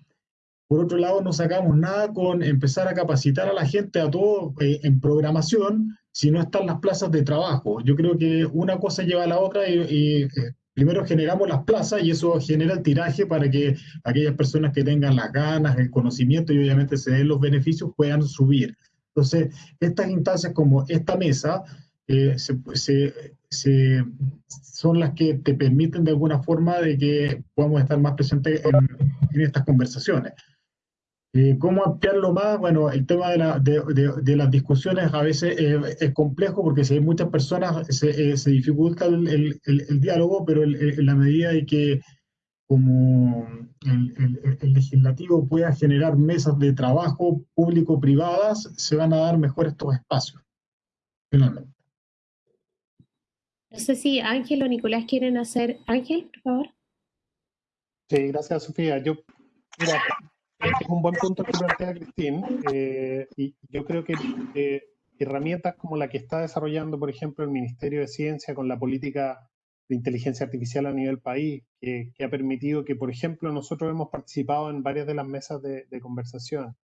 Por otro lado, no sacamos nada con empezar a capacitar a la gente, a todo eh, en programación, si no están las plazas de trabajo. Yo creo que una cosa lleva a la otra y, eh, primero generamos las plazas y eso genera el tiraje para que aquellas personas que tengan las ganas, el conocimiento y obviamente se den los beneficios puedan subir. Entonces, estas instancias como esta mesa eh, son las que te permiten de alguna forma de que podamos estar más presentes en estas conversaciones. Eh, ¿Cómo ampliarlo más? Bueno, el tema de, la, de, de, las discusiones a veces es complejo porque si hay muchas personas se, eh, se dificulta el, el, el, diálogo, pero en la medida de que como el, legislativo pueda generar mesas de trabajo público-privadas, se van a dar mejor estos espacios, finalmente. No sé si Ángel o Nicolás quieren hacer. Ángel, por favor. Sí, gracias, Sofía. Yo, mira, es un buen punto que plantea Cristín, eh, y yo creo que eh, herramientas como la que está desarrollando, por ejemplo, el Ministerio de Ciencia con la política de inteligencia artificial a nivel país, que, ha permitido que, por ejemplo, nosotros hemos participado en varias de las mesas de, conversación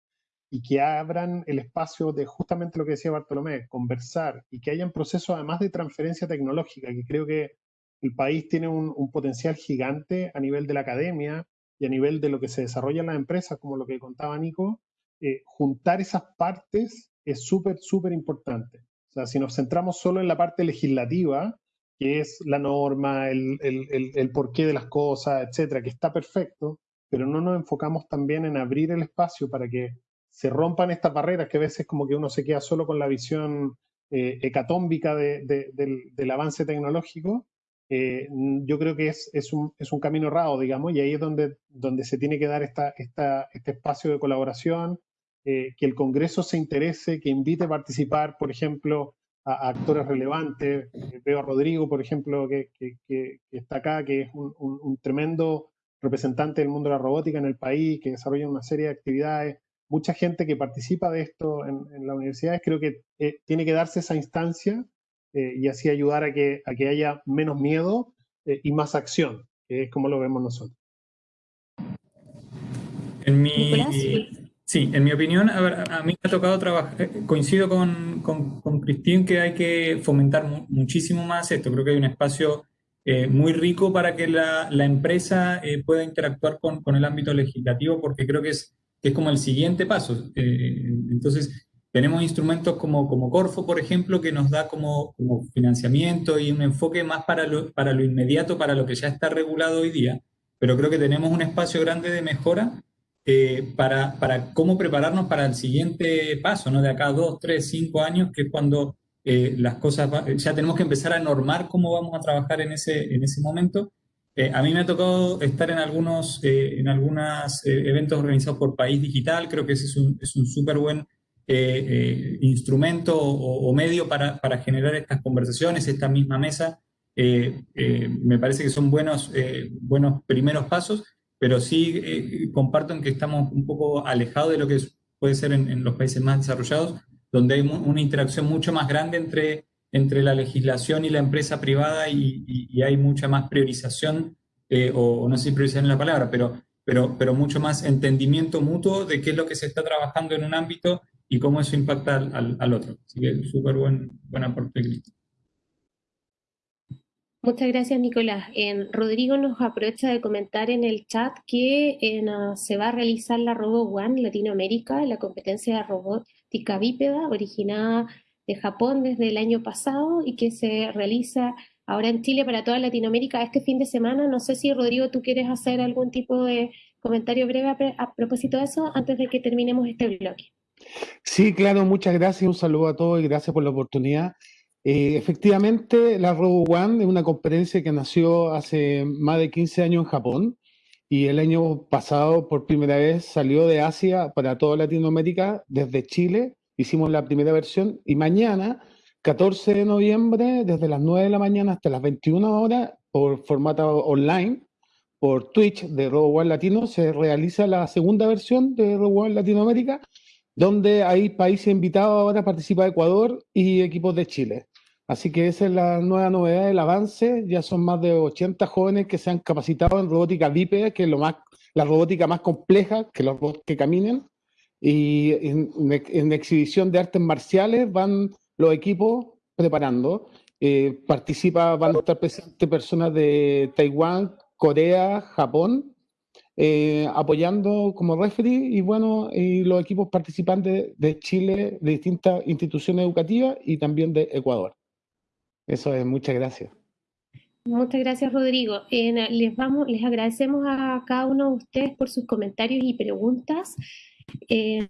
y que abran el espacio de justamente lo que decía Bartolomé, conversar y que haya un proceso además de transferencia tecnológica, que creo que el país tiene un, potencial gigante a nivel de la academia y a nivel de lo que se desarrolla en las empresas, como lo que contaba Nico, eh, juntar esas partes es súper, súper importante. O sea, si nos centramos solo en la parte legislativa, que es la norma, el, el, el, porqué de las cosas, etcétera, que está perfecto, pero no nos enfocamos también en abrir el espacio para que se rompan estas barreras que a veces como que uno se queda solo con la visión eh, hecatómbica de, del, avance tecnológico eh, yo creo que es, es, un, es, un, camino errado, digamos, y ahí es donde, donde se tiene que dar esta, esta, este espacio de colaboración, eh, que el Congreso se interese, que invite a participar, por ejemplo, a, actores relevantes. Eh, veo a Rodrigo, por ejemplo, que, que, que, está acá, que es un, un, tremendo representante del mundo de la robótica en el país, que desarrolla una serie de actividades. Mucha gente que participa de esto en, en las universidades, creo que tiene que darse esa instancia eh, y así ayudar a que, a que haya menos miedo eh, y más acción, que es como lo vemos nosotros. En mi, sí, en mi opinión, a, ver, a mí me ha tocado trabajar, eh, coincido con, con, con Cristín que hay que fomentar muchísimo más esto, creo que hay un espacio muy rico para que la, la empresa pueda interactuar con, con, el ámbito legislativo, porque creo que es, que es como el siguiente paso. entonces, tenemos instrumentos como, como Corfo, por ejemplo, que nos da como, como financiamiento y un enfoque más para lo, para lo inmediato, para lo que ya está regulado hoy día, pero creo que tenemos un espacio grande de mejora eh, para, para, cómo prepararnos para el siguiente paso, ¿no? de acá a dos, tres, cinco años, que es cuando eh, las cosas, ya tenemos que empezar a normar cómo vamos a trabajar en ese, en ese momento. Eh, a mí me ha tocado estar en algunos en algunos eventos organizados por País Digital, creo que ese es un súper buen eh, eh, instrumento o, medio para, generar estas conversaciones, esta misma mesa. Eh, me parece que son buenos, buenos primeros pasos, pero sí comparto en que estamos un poco alejados de lo que puede ser en, los países más desarrollados, donde hay una interacción mucho más grande entre, entre la legislación y la empresa privada y, y, hay mucha más priorización, o no sé si priorización es la palabra, pero, pero, pero mucho más entendimiento mutuo de qué es lo que se está trabajando en un ámbito y cómo eso impacta al, al otro. Así que súper buen, buen aporte, Cristo. Muchas gracias, Nicolás. Rodrigo nos aprovecha de comentar en el chat que uh, se va a realizar la Robo One Latinoamérica, la competencia de robótica bípeda originada de Japón desde el año pasado y que se realiza ahora en Chile para toda Latinoamérica este fin de semana. No sé si, Rodrigo, tú quieres hacer algún tipo de comentario breve a, a propósito de eso antes de que terminemos este bloque. Sí, claro, muchas gracias, un saludo a todos y gracias por la oportunidad. Eh, efectivamente, la Robo One es una conferencia que nació hace más de 15 años en Japón y el año pasado por primera vez salió de Asia para toda Latinoamérica desde Chile. Hicimos la primera versión y mañana, 14 de noviembre, desde las 9 de la mañana hasta las 21 horas, por formato online, por Twitch de Robo One Latino, se realiza la segunda versión de Robo One Latinoamérica donde hay países invitados ahora, participa Ecuador y equipos de Chile. Así que esa es la nueva novedad del avance. Ya son más de 80 jóvenes que se han capacitado en robótica bípeda, que es lo más, la robótica más compleja, que los que caminen. Y en, exhibición de artes marciales van los equipos preparando. Eh, participa, van a estar presentes personas de Taiwán, Corea, Japón, eh, apoyando como referee y bueno, y los equipos participantes de Chile, de distintas instituciones educativas y también de Ecuador. Eso es, muchas gracias. Muchas gracias, Rodrigo. les, vamos, les agradecemos a cada uno de ustedes por sus comentarios y preguntas. Eh,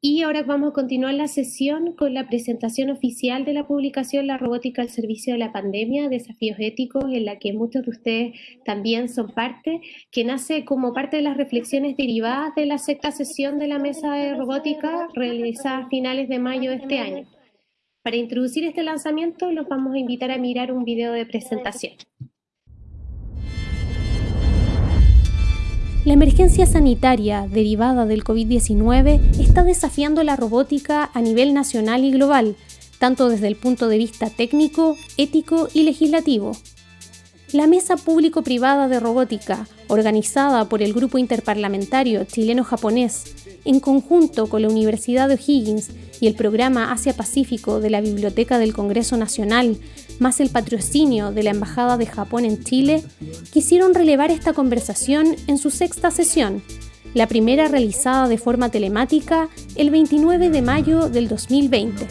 y ahora vamos a continuar la sesión con la presentación oficial de la publicación La robótica al servicio de la pandemia, desafíos éticos, en la que muchos de ustedes también son parte, que nace como parte de las reflexiones derivadas de la sexta sesión de la mesa de robótica realizada a finales de mayo de este año. Para introducir este lanzamiento los vamos a invitar a mirar un video de presentación. La emergencia sanitaria derivada del COVID-19 está desafiando la robótica a nivel nacional y global, tanto desde el punto de vista técnico, ético y legislativo. La Mesa Público-Privada de Robótica, organizada por el Grupo Interparlamentario Chileno-Japonés, en conjunto con la Universidad de O'Higgins y el Programa Asia-Pacífico de la Biblioteca del Congreso Nacional, más el patrocinio de la Embajada de Japón en Chile, quisieron relevar esta conversación en su sexta sesión, la primera realizada de forma telemática el 29 de mayo del 2020.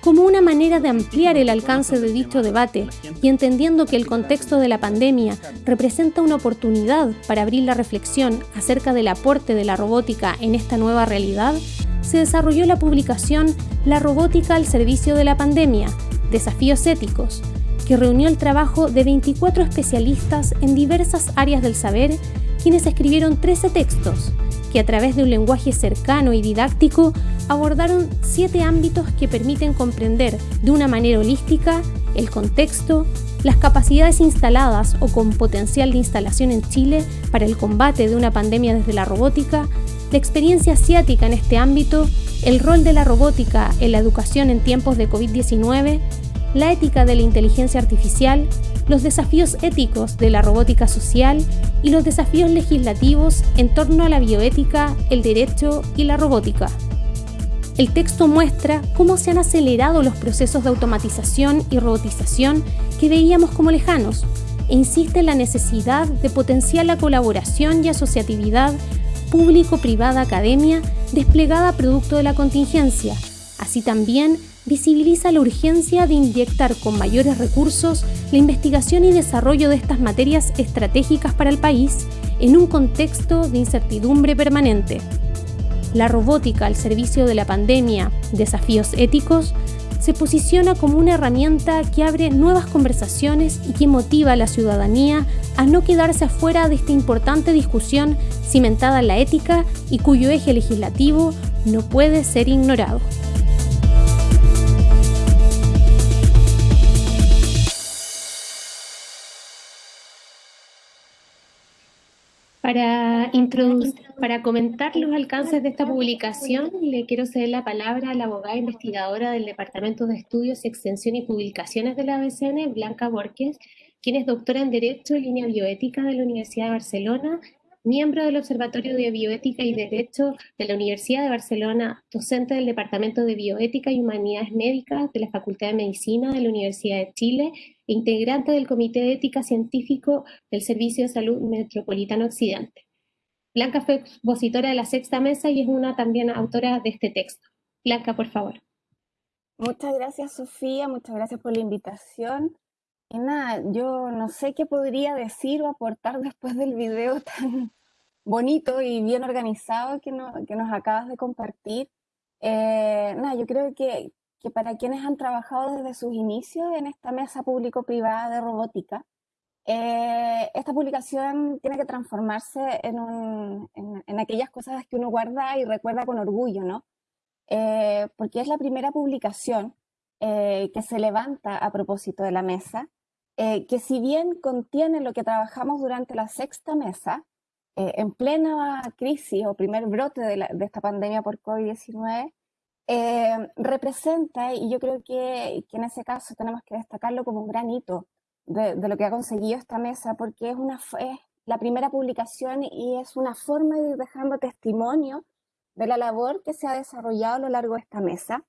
Como una manera de ampliar el alcance de dicho debate y entendiendo que el contexto de la pandemia representa una oportunidad para abrir la reflexión acerca del aporte de la robótica en esta nueva realidad, se desarrolló la publicación La robótica al servicio de la pandemia, Desafíos Éticos, que reunió el trabajo de 24 especialistas en diversas áreas del saber, quienes escribieron 13 textos, que a través de un lenguaje cercano y didáctico abordaron siete ámbitos que permiten comprender de una manera holística el contexto, las capacidades instaladas o con potencial de instalación en Chile para el combate de una pandemia desde la robótica, la experiencia asiática en este ámbito, el rol de la robótica en la educación en tiempos de COVID-19, la ética de la inteligencia artificial, los desafíos éticos de la robótica social y los desafíos legislativos en torno a la bioética, el derecho y la robótica. El texto muestra cómo se han acelerado los procesos de automatización y robotización que veíamos como lejanos e insiste en la necesidad de potenciar la colaboración y asociatividad público-privada academia desplegada producto de la contingencia. Así también visibiliza la urgencia de inyectar con mayores recursos la investigación y desarrollo de estas materias estratégicas para el país en un contexto de incertidumbre permanente. La robótica al servicio de la pandemia, desafíos éticos, se posiciona como una herramienta que abre nuevas conversaciones y que motiva a la ciudadanía a no quedarse afuera de esta importante discusión cimentada en la ética y cuyo eje legislativo no puede ser ignorado. Para, comentar los alcances de esta publicación, le quiero ceder la palabra a la abogada investigadora del Departamento de Estudios, Extensión y Publicaciones de la ABCN, Blanca Borges, quien es doctora en Derecho en línea bioética de la Universidad de Barcelona miembro del Observatorio de Bioética y Derecho de la Universidad de Barcelona, docente del Departamento de Bioética y Humanidades Médicas de la Facultad de Medicina de la Universidad de Chile e integrante del Comité de Ética Científico del Servicio de Salud Metropolitano Occidente. Blanca fue expositora de la sexta mesa y es una también autora de este texto. Blanca, por favor. Muchas gracias, Sofía. Muchas gracias por la invitación. Y nada, yo no sé qué podría decir o aportar después del video tan bonito y bien organizado que, que nos acabas de compartir. Eh, nada, yo creo que, que, para quienes han trabajado desde sus inicios en esta mesa público-privada de robótica, eh, esta publicación tiene que transformarse en, en, aquellas cosas que uno guarda y recuerda con orgullo, ¿no? Eh, porque es la primera publicación que se levanta a propósito de la mesa eh, que si bien contiene lo que trabajamos durante la sexta mesa, eh, en plena crisis o primer brote de, esta pandemia por COVID-19, eh, representa, y yo creo que, en ese caso tenemos que destacarlo como un gran hito de, lo que ha conseguido esta mesa, porque es, una, es la primera publicación y es una forma de ir dejando testimonio de la labor que se ha desarrollado a lo largo de esta mesa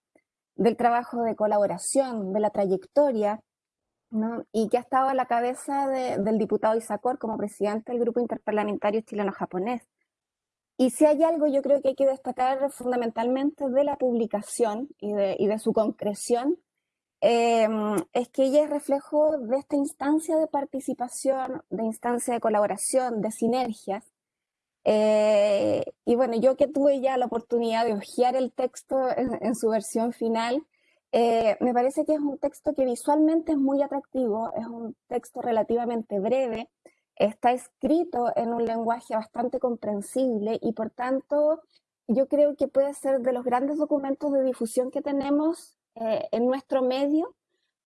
del trabajo de colaboración, de la trayectoria, ¿no? y que ha estado a la cabeza del diputado Isacor como presidente del Grupo Interparlamentario Chileno-Japonés. Y si hay algo yo creo que hay que destacar fundamentalmente de la publicación y de, su concreción, em, es que ella es reflejo de esta instancia de participación, de instancia de colaboración, de sinergias. Eh, y bueno, yo que tuve ya la oportunidad de hojear el texto en, su versión final, eh, me parece que es un texto que visualmente es muy atractivo, es un texto relativamente breve, está escrito en un lenguaje bastante comprensible y por tanto yo creo que puede ser de los grandes documentos de difusión que tenemos eh, en nuestro medio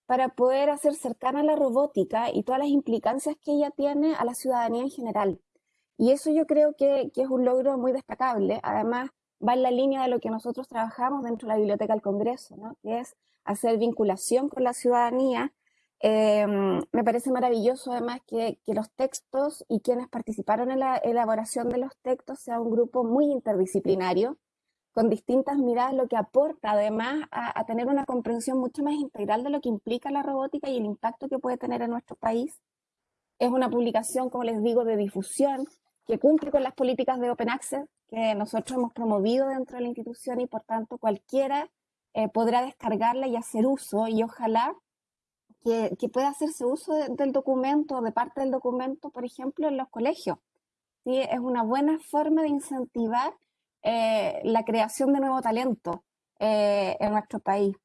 para poder hacer cercana la robótica y todas las implicancias que ella tiene a la ciudadanía en general. Y eso yo creo que, que es un logro muy destacable. Además, va en la línea de lo que nosotros trabajamos dentro de la Biblioteca del Congreso, ¿no? que es hacer vinculación con la ciudadanía Em, me parece maravilloso además que, los textos y quienes participaron en la elaboración de los textos sea un grupo muy interdisciplinario, con distintas miradas, lo que aporta además a, tener una comprensión mucho más integral de lo que implica la robótica y el impacto que puede tener en nuestro país. Es una publicación, como les digo, de difusión que cumple con las políticas de Open Access que nosotros hemos promovido dentro de la institución y por tanto cualquiera eh, podrá descargarla y hacer uso y ojalá que, pueda hacerse uso del documento, de parte del documento, por ejemplo, en los colegios. ¿sí? Es una buena forma de incentivar eh, la creación de nuevo talento eh, en nuestro país.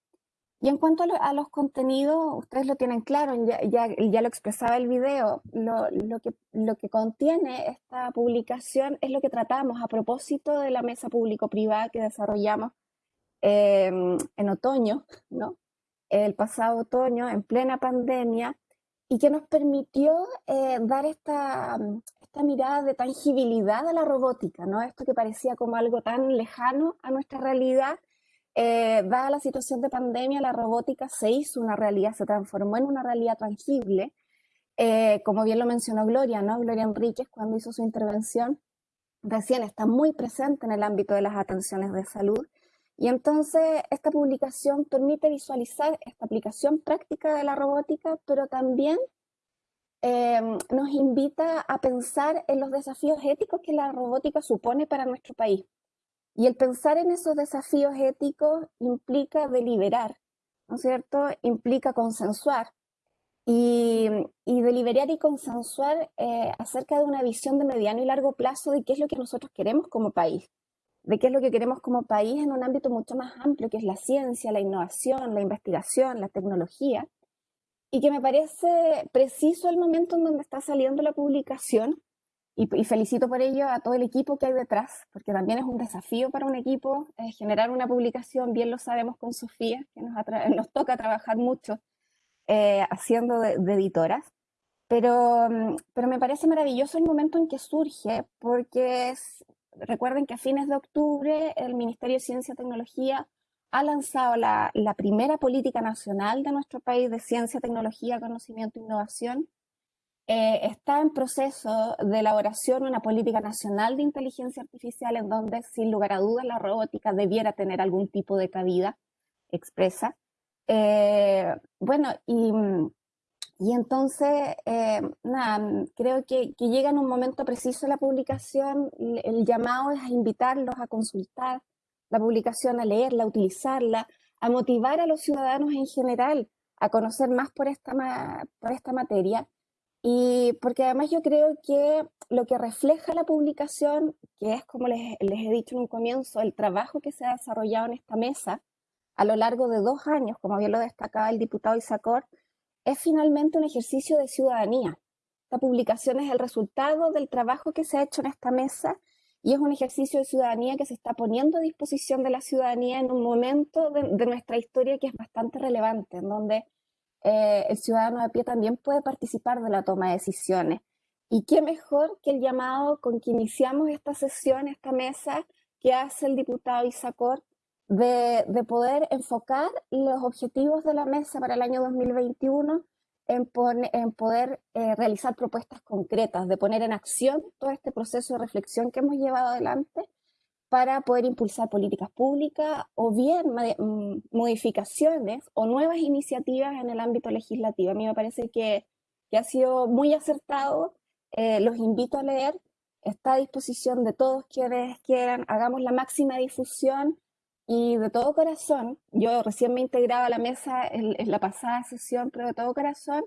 Y en cuanto a, los contenidos, ustedes lo tienen claro, ya, ya, lo expresaba el video, lo, lo, que, lo que contiene esta publicación es lo que tratamos a propósito de la mesa público-privada que desarrollamos eh, en otoño, ¿no? el pasado otoño, en plena pandemia, y que nos permitió eh, dar esta, esta mirada de tangibilidad a la robótica, ¿no? Esto que parecía como algo tan lejano a nuestra realidad, eh, dada la situación de pandemia, la robótica se hizo una realidad, se transformó en una realidad tangible, eh, como bien lo mencionó Gloria, ¿no? Gloria Enríquez cuando hizo su intervención, recién está muy presente en el ámbito de las atenciones de salud, y entonces esta publicación permite visualizar esta aplicación práctica de la robótica, pero también em, nos invita a pensar en los desafíos éticos que la robótica supone para nuestro país. Y el pensar en esos desafíos éticos implica deliberar, ¿no es cierto? Implica consensuar. Y, deliberar y consensuar eh, acerca de una visión de mediano y largo plazo de qué es lo que nosotros queremos como país de qué es lo que queremos como país en un ámbito mucho más amplio, que es la ciencia, la innovación, la investigación, la tecnología, y que me parece preciso el momento en donde está saliendo la publicación, y, felicito por ello a todo el equipo que hay detrás, porque también es un desafío para un equipo eh, generar una publicación, bien lo sabemos con Sofía, que nos, nos toca trabajar mucho eh, haciendo de, de editoras. Pero, mm, pero, me parece maravilloso el momento en que surge, porque es, recuerden que a fines de octubre el Ministerio de Ciencia y Tecnología ha lanzado la, primera política nacional de nuestro país de ciencia, tecnología, conocimiento e innovación. Eh, está en proceso de elaboración una política nacional de inteligencia artificial en donde, sin lugar a dudas, la robótica debiera tener algún tipo de cabida expresa. Eh, bueno, y y entonces, eh, creo que, llega en un momento preciso la publicación, el, llamado es invitarlos a consultar la publicación, a leerla, a utilizarla, a motivar a los ciudadanos en general a conocer más por esta, por esta materia. Y porque además yo creo que lo que refleja la publicación, que es como les, he dicho en un comienzo, el trabajo que se ha desarrollado en esta mesa a lo largo de dos años, como bien lo destacaba el diputado Isacor, es finalmente un ejercicio de ciudadanía. Esta publicación es el resultado del trabajo que se ha hecho en esta mesa y es un ejercicio de ciudadanía que se está poniendo a disposición de la ciudadanía en un momento de, nuestra historia que es bastante relevante, en donde eh, el ciudadano de pie también puede participar de la toma de decisiones. Y qué mejor que el llamado con que iniciamos esta sesión, esta mesa, que hace el diputado Isacor de, poder enfocar los objetivos de la mesa para el año 2021 en, en poder eh, realizar propuestas concretas, de poner en acción todo este proceso de reflexión que hemos llevado adelante para poder impulsar políticas públicas o bien mm, modificaciones o nuevas iniciativas en el ámbito legislativo. A mí me parece que, que ha sido muy acertado. Eh, los invito a leer. Está a disposición de todos quienes quieran. Hagamos la máxima difusión y de todo corazón. Yo recién me integraba a la mesa en, la pasada sesión, pero de todo corazón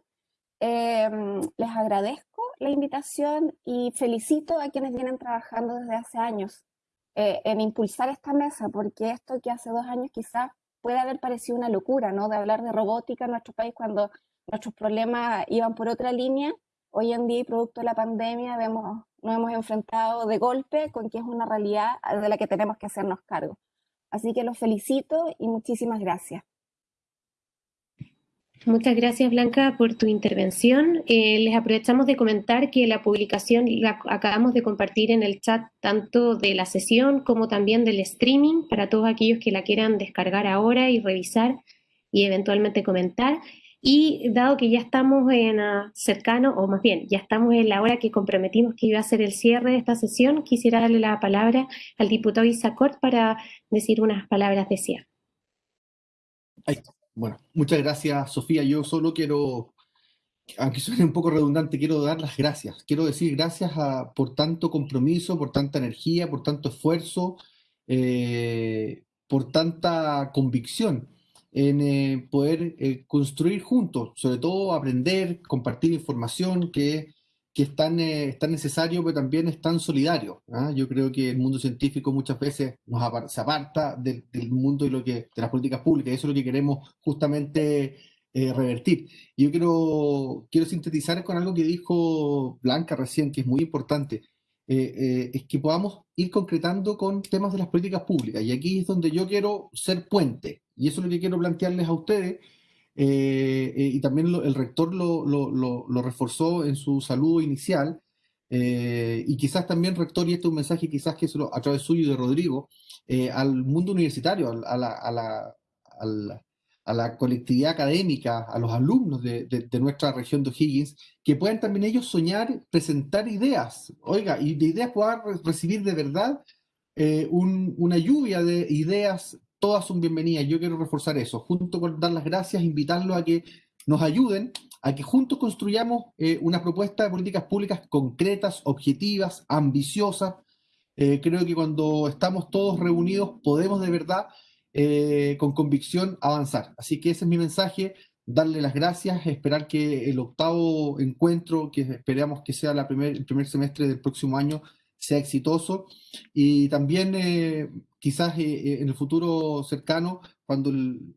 Em, les agradezco la invitación y felicito a quienes vienen trabajando desde hace años eh, en impulsar esta mesa, porque esto que hace dos años quizás puede haber parecido una locura, ¿no? De hablar de robótica en nuestro país cuando nuestros problemas iban por otra línea. Hoy en día, producto de la pandemia, vemos, nos hemos enfrentado de golpe con que es una realidad de la que tenemos que hacernos cargo. Así que los felicito y muchísimas gracias. Muchas gracias, Blanca, por tu intervención. Eh, les aprovechamos de comentar que la publicación la acabamos de compartir en el chat tanto de la sesión como también del streaming para todos aquellos que la quieran descargar ahora y revisar y eventualmente comentar. Y dado que ya estamos en uh, cercano, o más bien, ya estamos en la hora que comprometimos que iba a ser el cierre de esta sesión, quisiera darle la palabra al diputado Isacort para decir unas palabras de cierre. Bueno, muchas gracias, Sofía. Yo solo quiero, aunque suene un poco redundante, quiero dar las gracias. Quiero decir gracias por tanto compromiso, por tanta energía, por tanto esfuerzo, eh, por tanta convicción en eh, poder eh, construir juntos, sobre todo aprender, compartir información que que es tan, eh, tan necesario, pero también es tan solidario. ¿ah? Yo creo que el mundo científico muchas veces nos se aparta del, mundo y lo que, de las políticas públicas, y eso es lo que queremos justamente eh, revertir. Yo quiero, quiero sintetizar con algo que dijo Blanca recién, que es muy importante, eh, es que podamos ir concretando con temas de las políticas públicas. Y aquí es donde yo quiero ser puente, y eso es lo que quiero plantearles a ustedes, eh, eh, y también el rector lo, reforzó en su saludo inicial, eh, y quizás también, rector, y este es un mensaje quizás que a través suyo y de Rodrigo, al mundo universitario, a la, colectividad académica, a los alumnos de, nuestra región de O'Higgins, que puedan también ellos soñar, presentar ideas, oiga, y de ideas puedan recibir de verdad un, una lluvia de ideas todas son bienvenidas. Yo quiero reforzar eso, junto con dar las gracias, invitarlos a que nos ayuden, a que juntos construyamos eh, una propuesta de políticas públicas concretas, objetivas, ambiciosas. Eh, creo que cuando estamos todos reunidos podemos de verdad, eh, con convicción, avanzar. Así que ese es mi mensaje, darle las gracias, esperar que el octavo encuentro, que esperamos que sea la primer, el primer semestre del próximo año, sea exitoso y también eh, quizás eh, eh, en el futuro cercano, cuando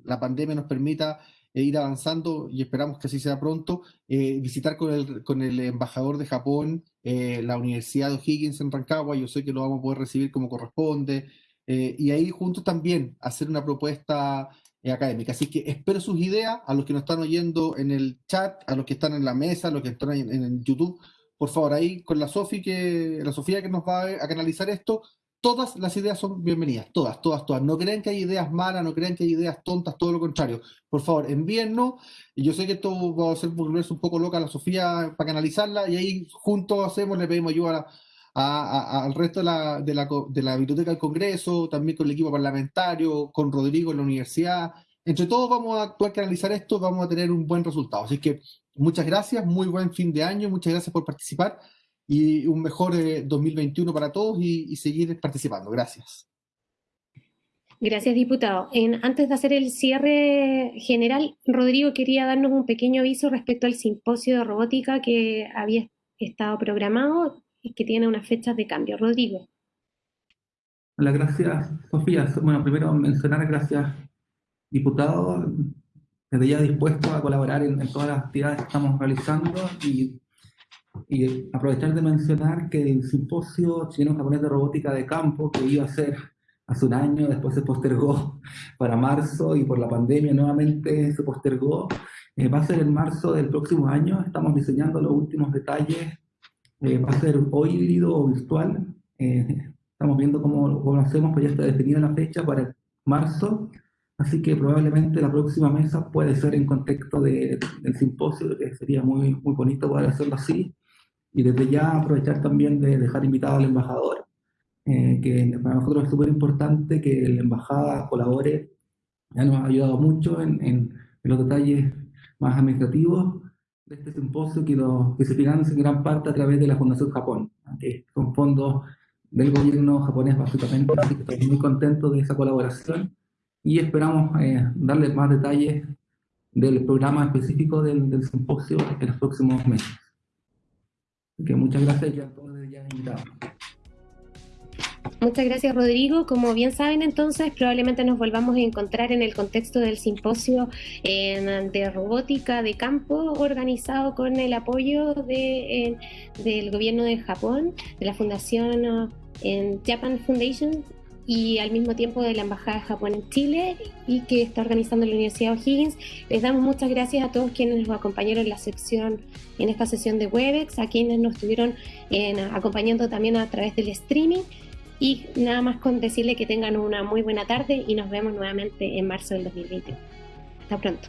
la pandemia nos permita ir avanzando y esperamos que así sea pronto, visitar con el, con el embajador de Japón la Universidad de O'Higgins en Rancagua, yo sé que lo vamos a poder recibir como corresponde, y ahí juntos también hacer una propuesta académica. Así que espero sus ideas a los que nos están oyendo en el chat, a los que están en la mesa, a los que están en, en YouTube por favor, ahí con la Sofi que, la Sofía que nos va a, canalizar esto, todas las ideas son bienvenidas, todas, todas, todas. No crean que hay ideas malas, no crean que hay ideas tontas, todo lo contrario. Por favor, envíennos. Y yo sé que esto va a hacer volverse un poco loca a la Sofía para canalizarla, y ahí juntos hacemos, le pedimos ayuda al resto de la, de, la, de la biblioteca del Congreso, también con el equipo parlamentario, con Rodrigo en la universidad. Entre todos vamos a actuar, canalizar esto, vamos a tener un buen resultado. Así que muchas gracias, muy buen fin de año, muchas gracias por participar y un mejor 2021 eh, para todos y, seguir participando. Gracias. Gracias, diputado. En, antes de hacer el cierre general, Rodrigo quería darnos un pequeño aviso respecto al simposio de robótica que había estado programado y que tiene unas fechas de cambio. Rodrigo. Hola, gracias, Sofía. Bueno, primero mencionar gracias, diputado, desde ya dispuesto a colaborar en, todas las actividades que estamos realizando y, y, aprovechar de mencionar que el simposio chileno-japonés de robótica de campo que iba a ser hace un año, después se postergó para marzo y por la pandemia nuevamente se postergó, eh, va a ser en marzo del próximo año, estamos diseñando los últimos detalles, eh, va a ser o híbrido o virtual, eh, estamos viendo cómo, cómo hacemos, pero ya está definida la fecha para marzo, Así que probablemente la próxima mesa puede ser en contexto de, del simposio, que sería muy, muy bonito poder hacerlo así. Y desde ya aprovechar también de dejar invitado al embajador eh, que para nosotros es súper importante que la embajada colabore, ya nos ha ayudado mucho en, en, los detalles más administrativos de este simposio que, lo, que se financia en gran parte a través de la Fundación Japón, que son fondos del gobierno japonés básicamente, así que estoy muy contento de esa colaboración y esperamos eh, darles más detalles del programa específico del, del simposio en los próximos meses. Que muchas gracias y a todos ya invitados. Muchas gracias, Rodrigo. Como bien saben, entonces, probablemente nos volvamos a encontrar en el contexto del simposio de robótica de campo organizado con el apoyo de, del gobierno de Japón, de la Fundación en Japan Foundation y al mismo tiempo de la Embajada de Japón en Chile y que está organizando la Universidad O'Higgins. Les damos muchas gracias a todos quienes nos acompañaron en la sección, en esta sesión de Webex, a quienes nos estuvieron en, acompañando también a través del streaming. Y nada más con decirle que tengan una muy buena tarde y nos vemos nuevamente en marzo del 2021. Hasta pronto.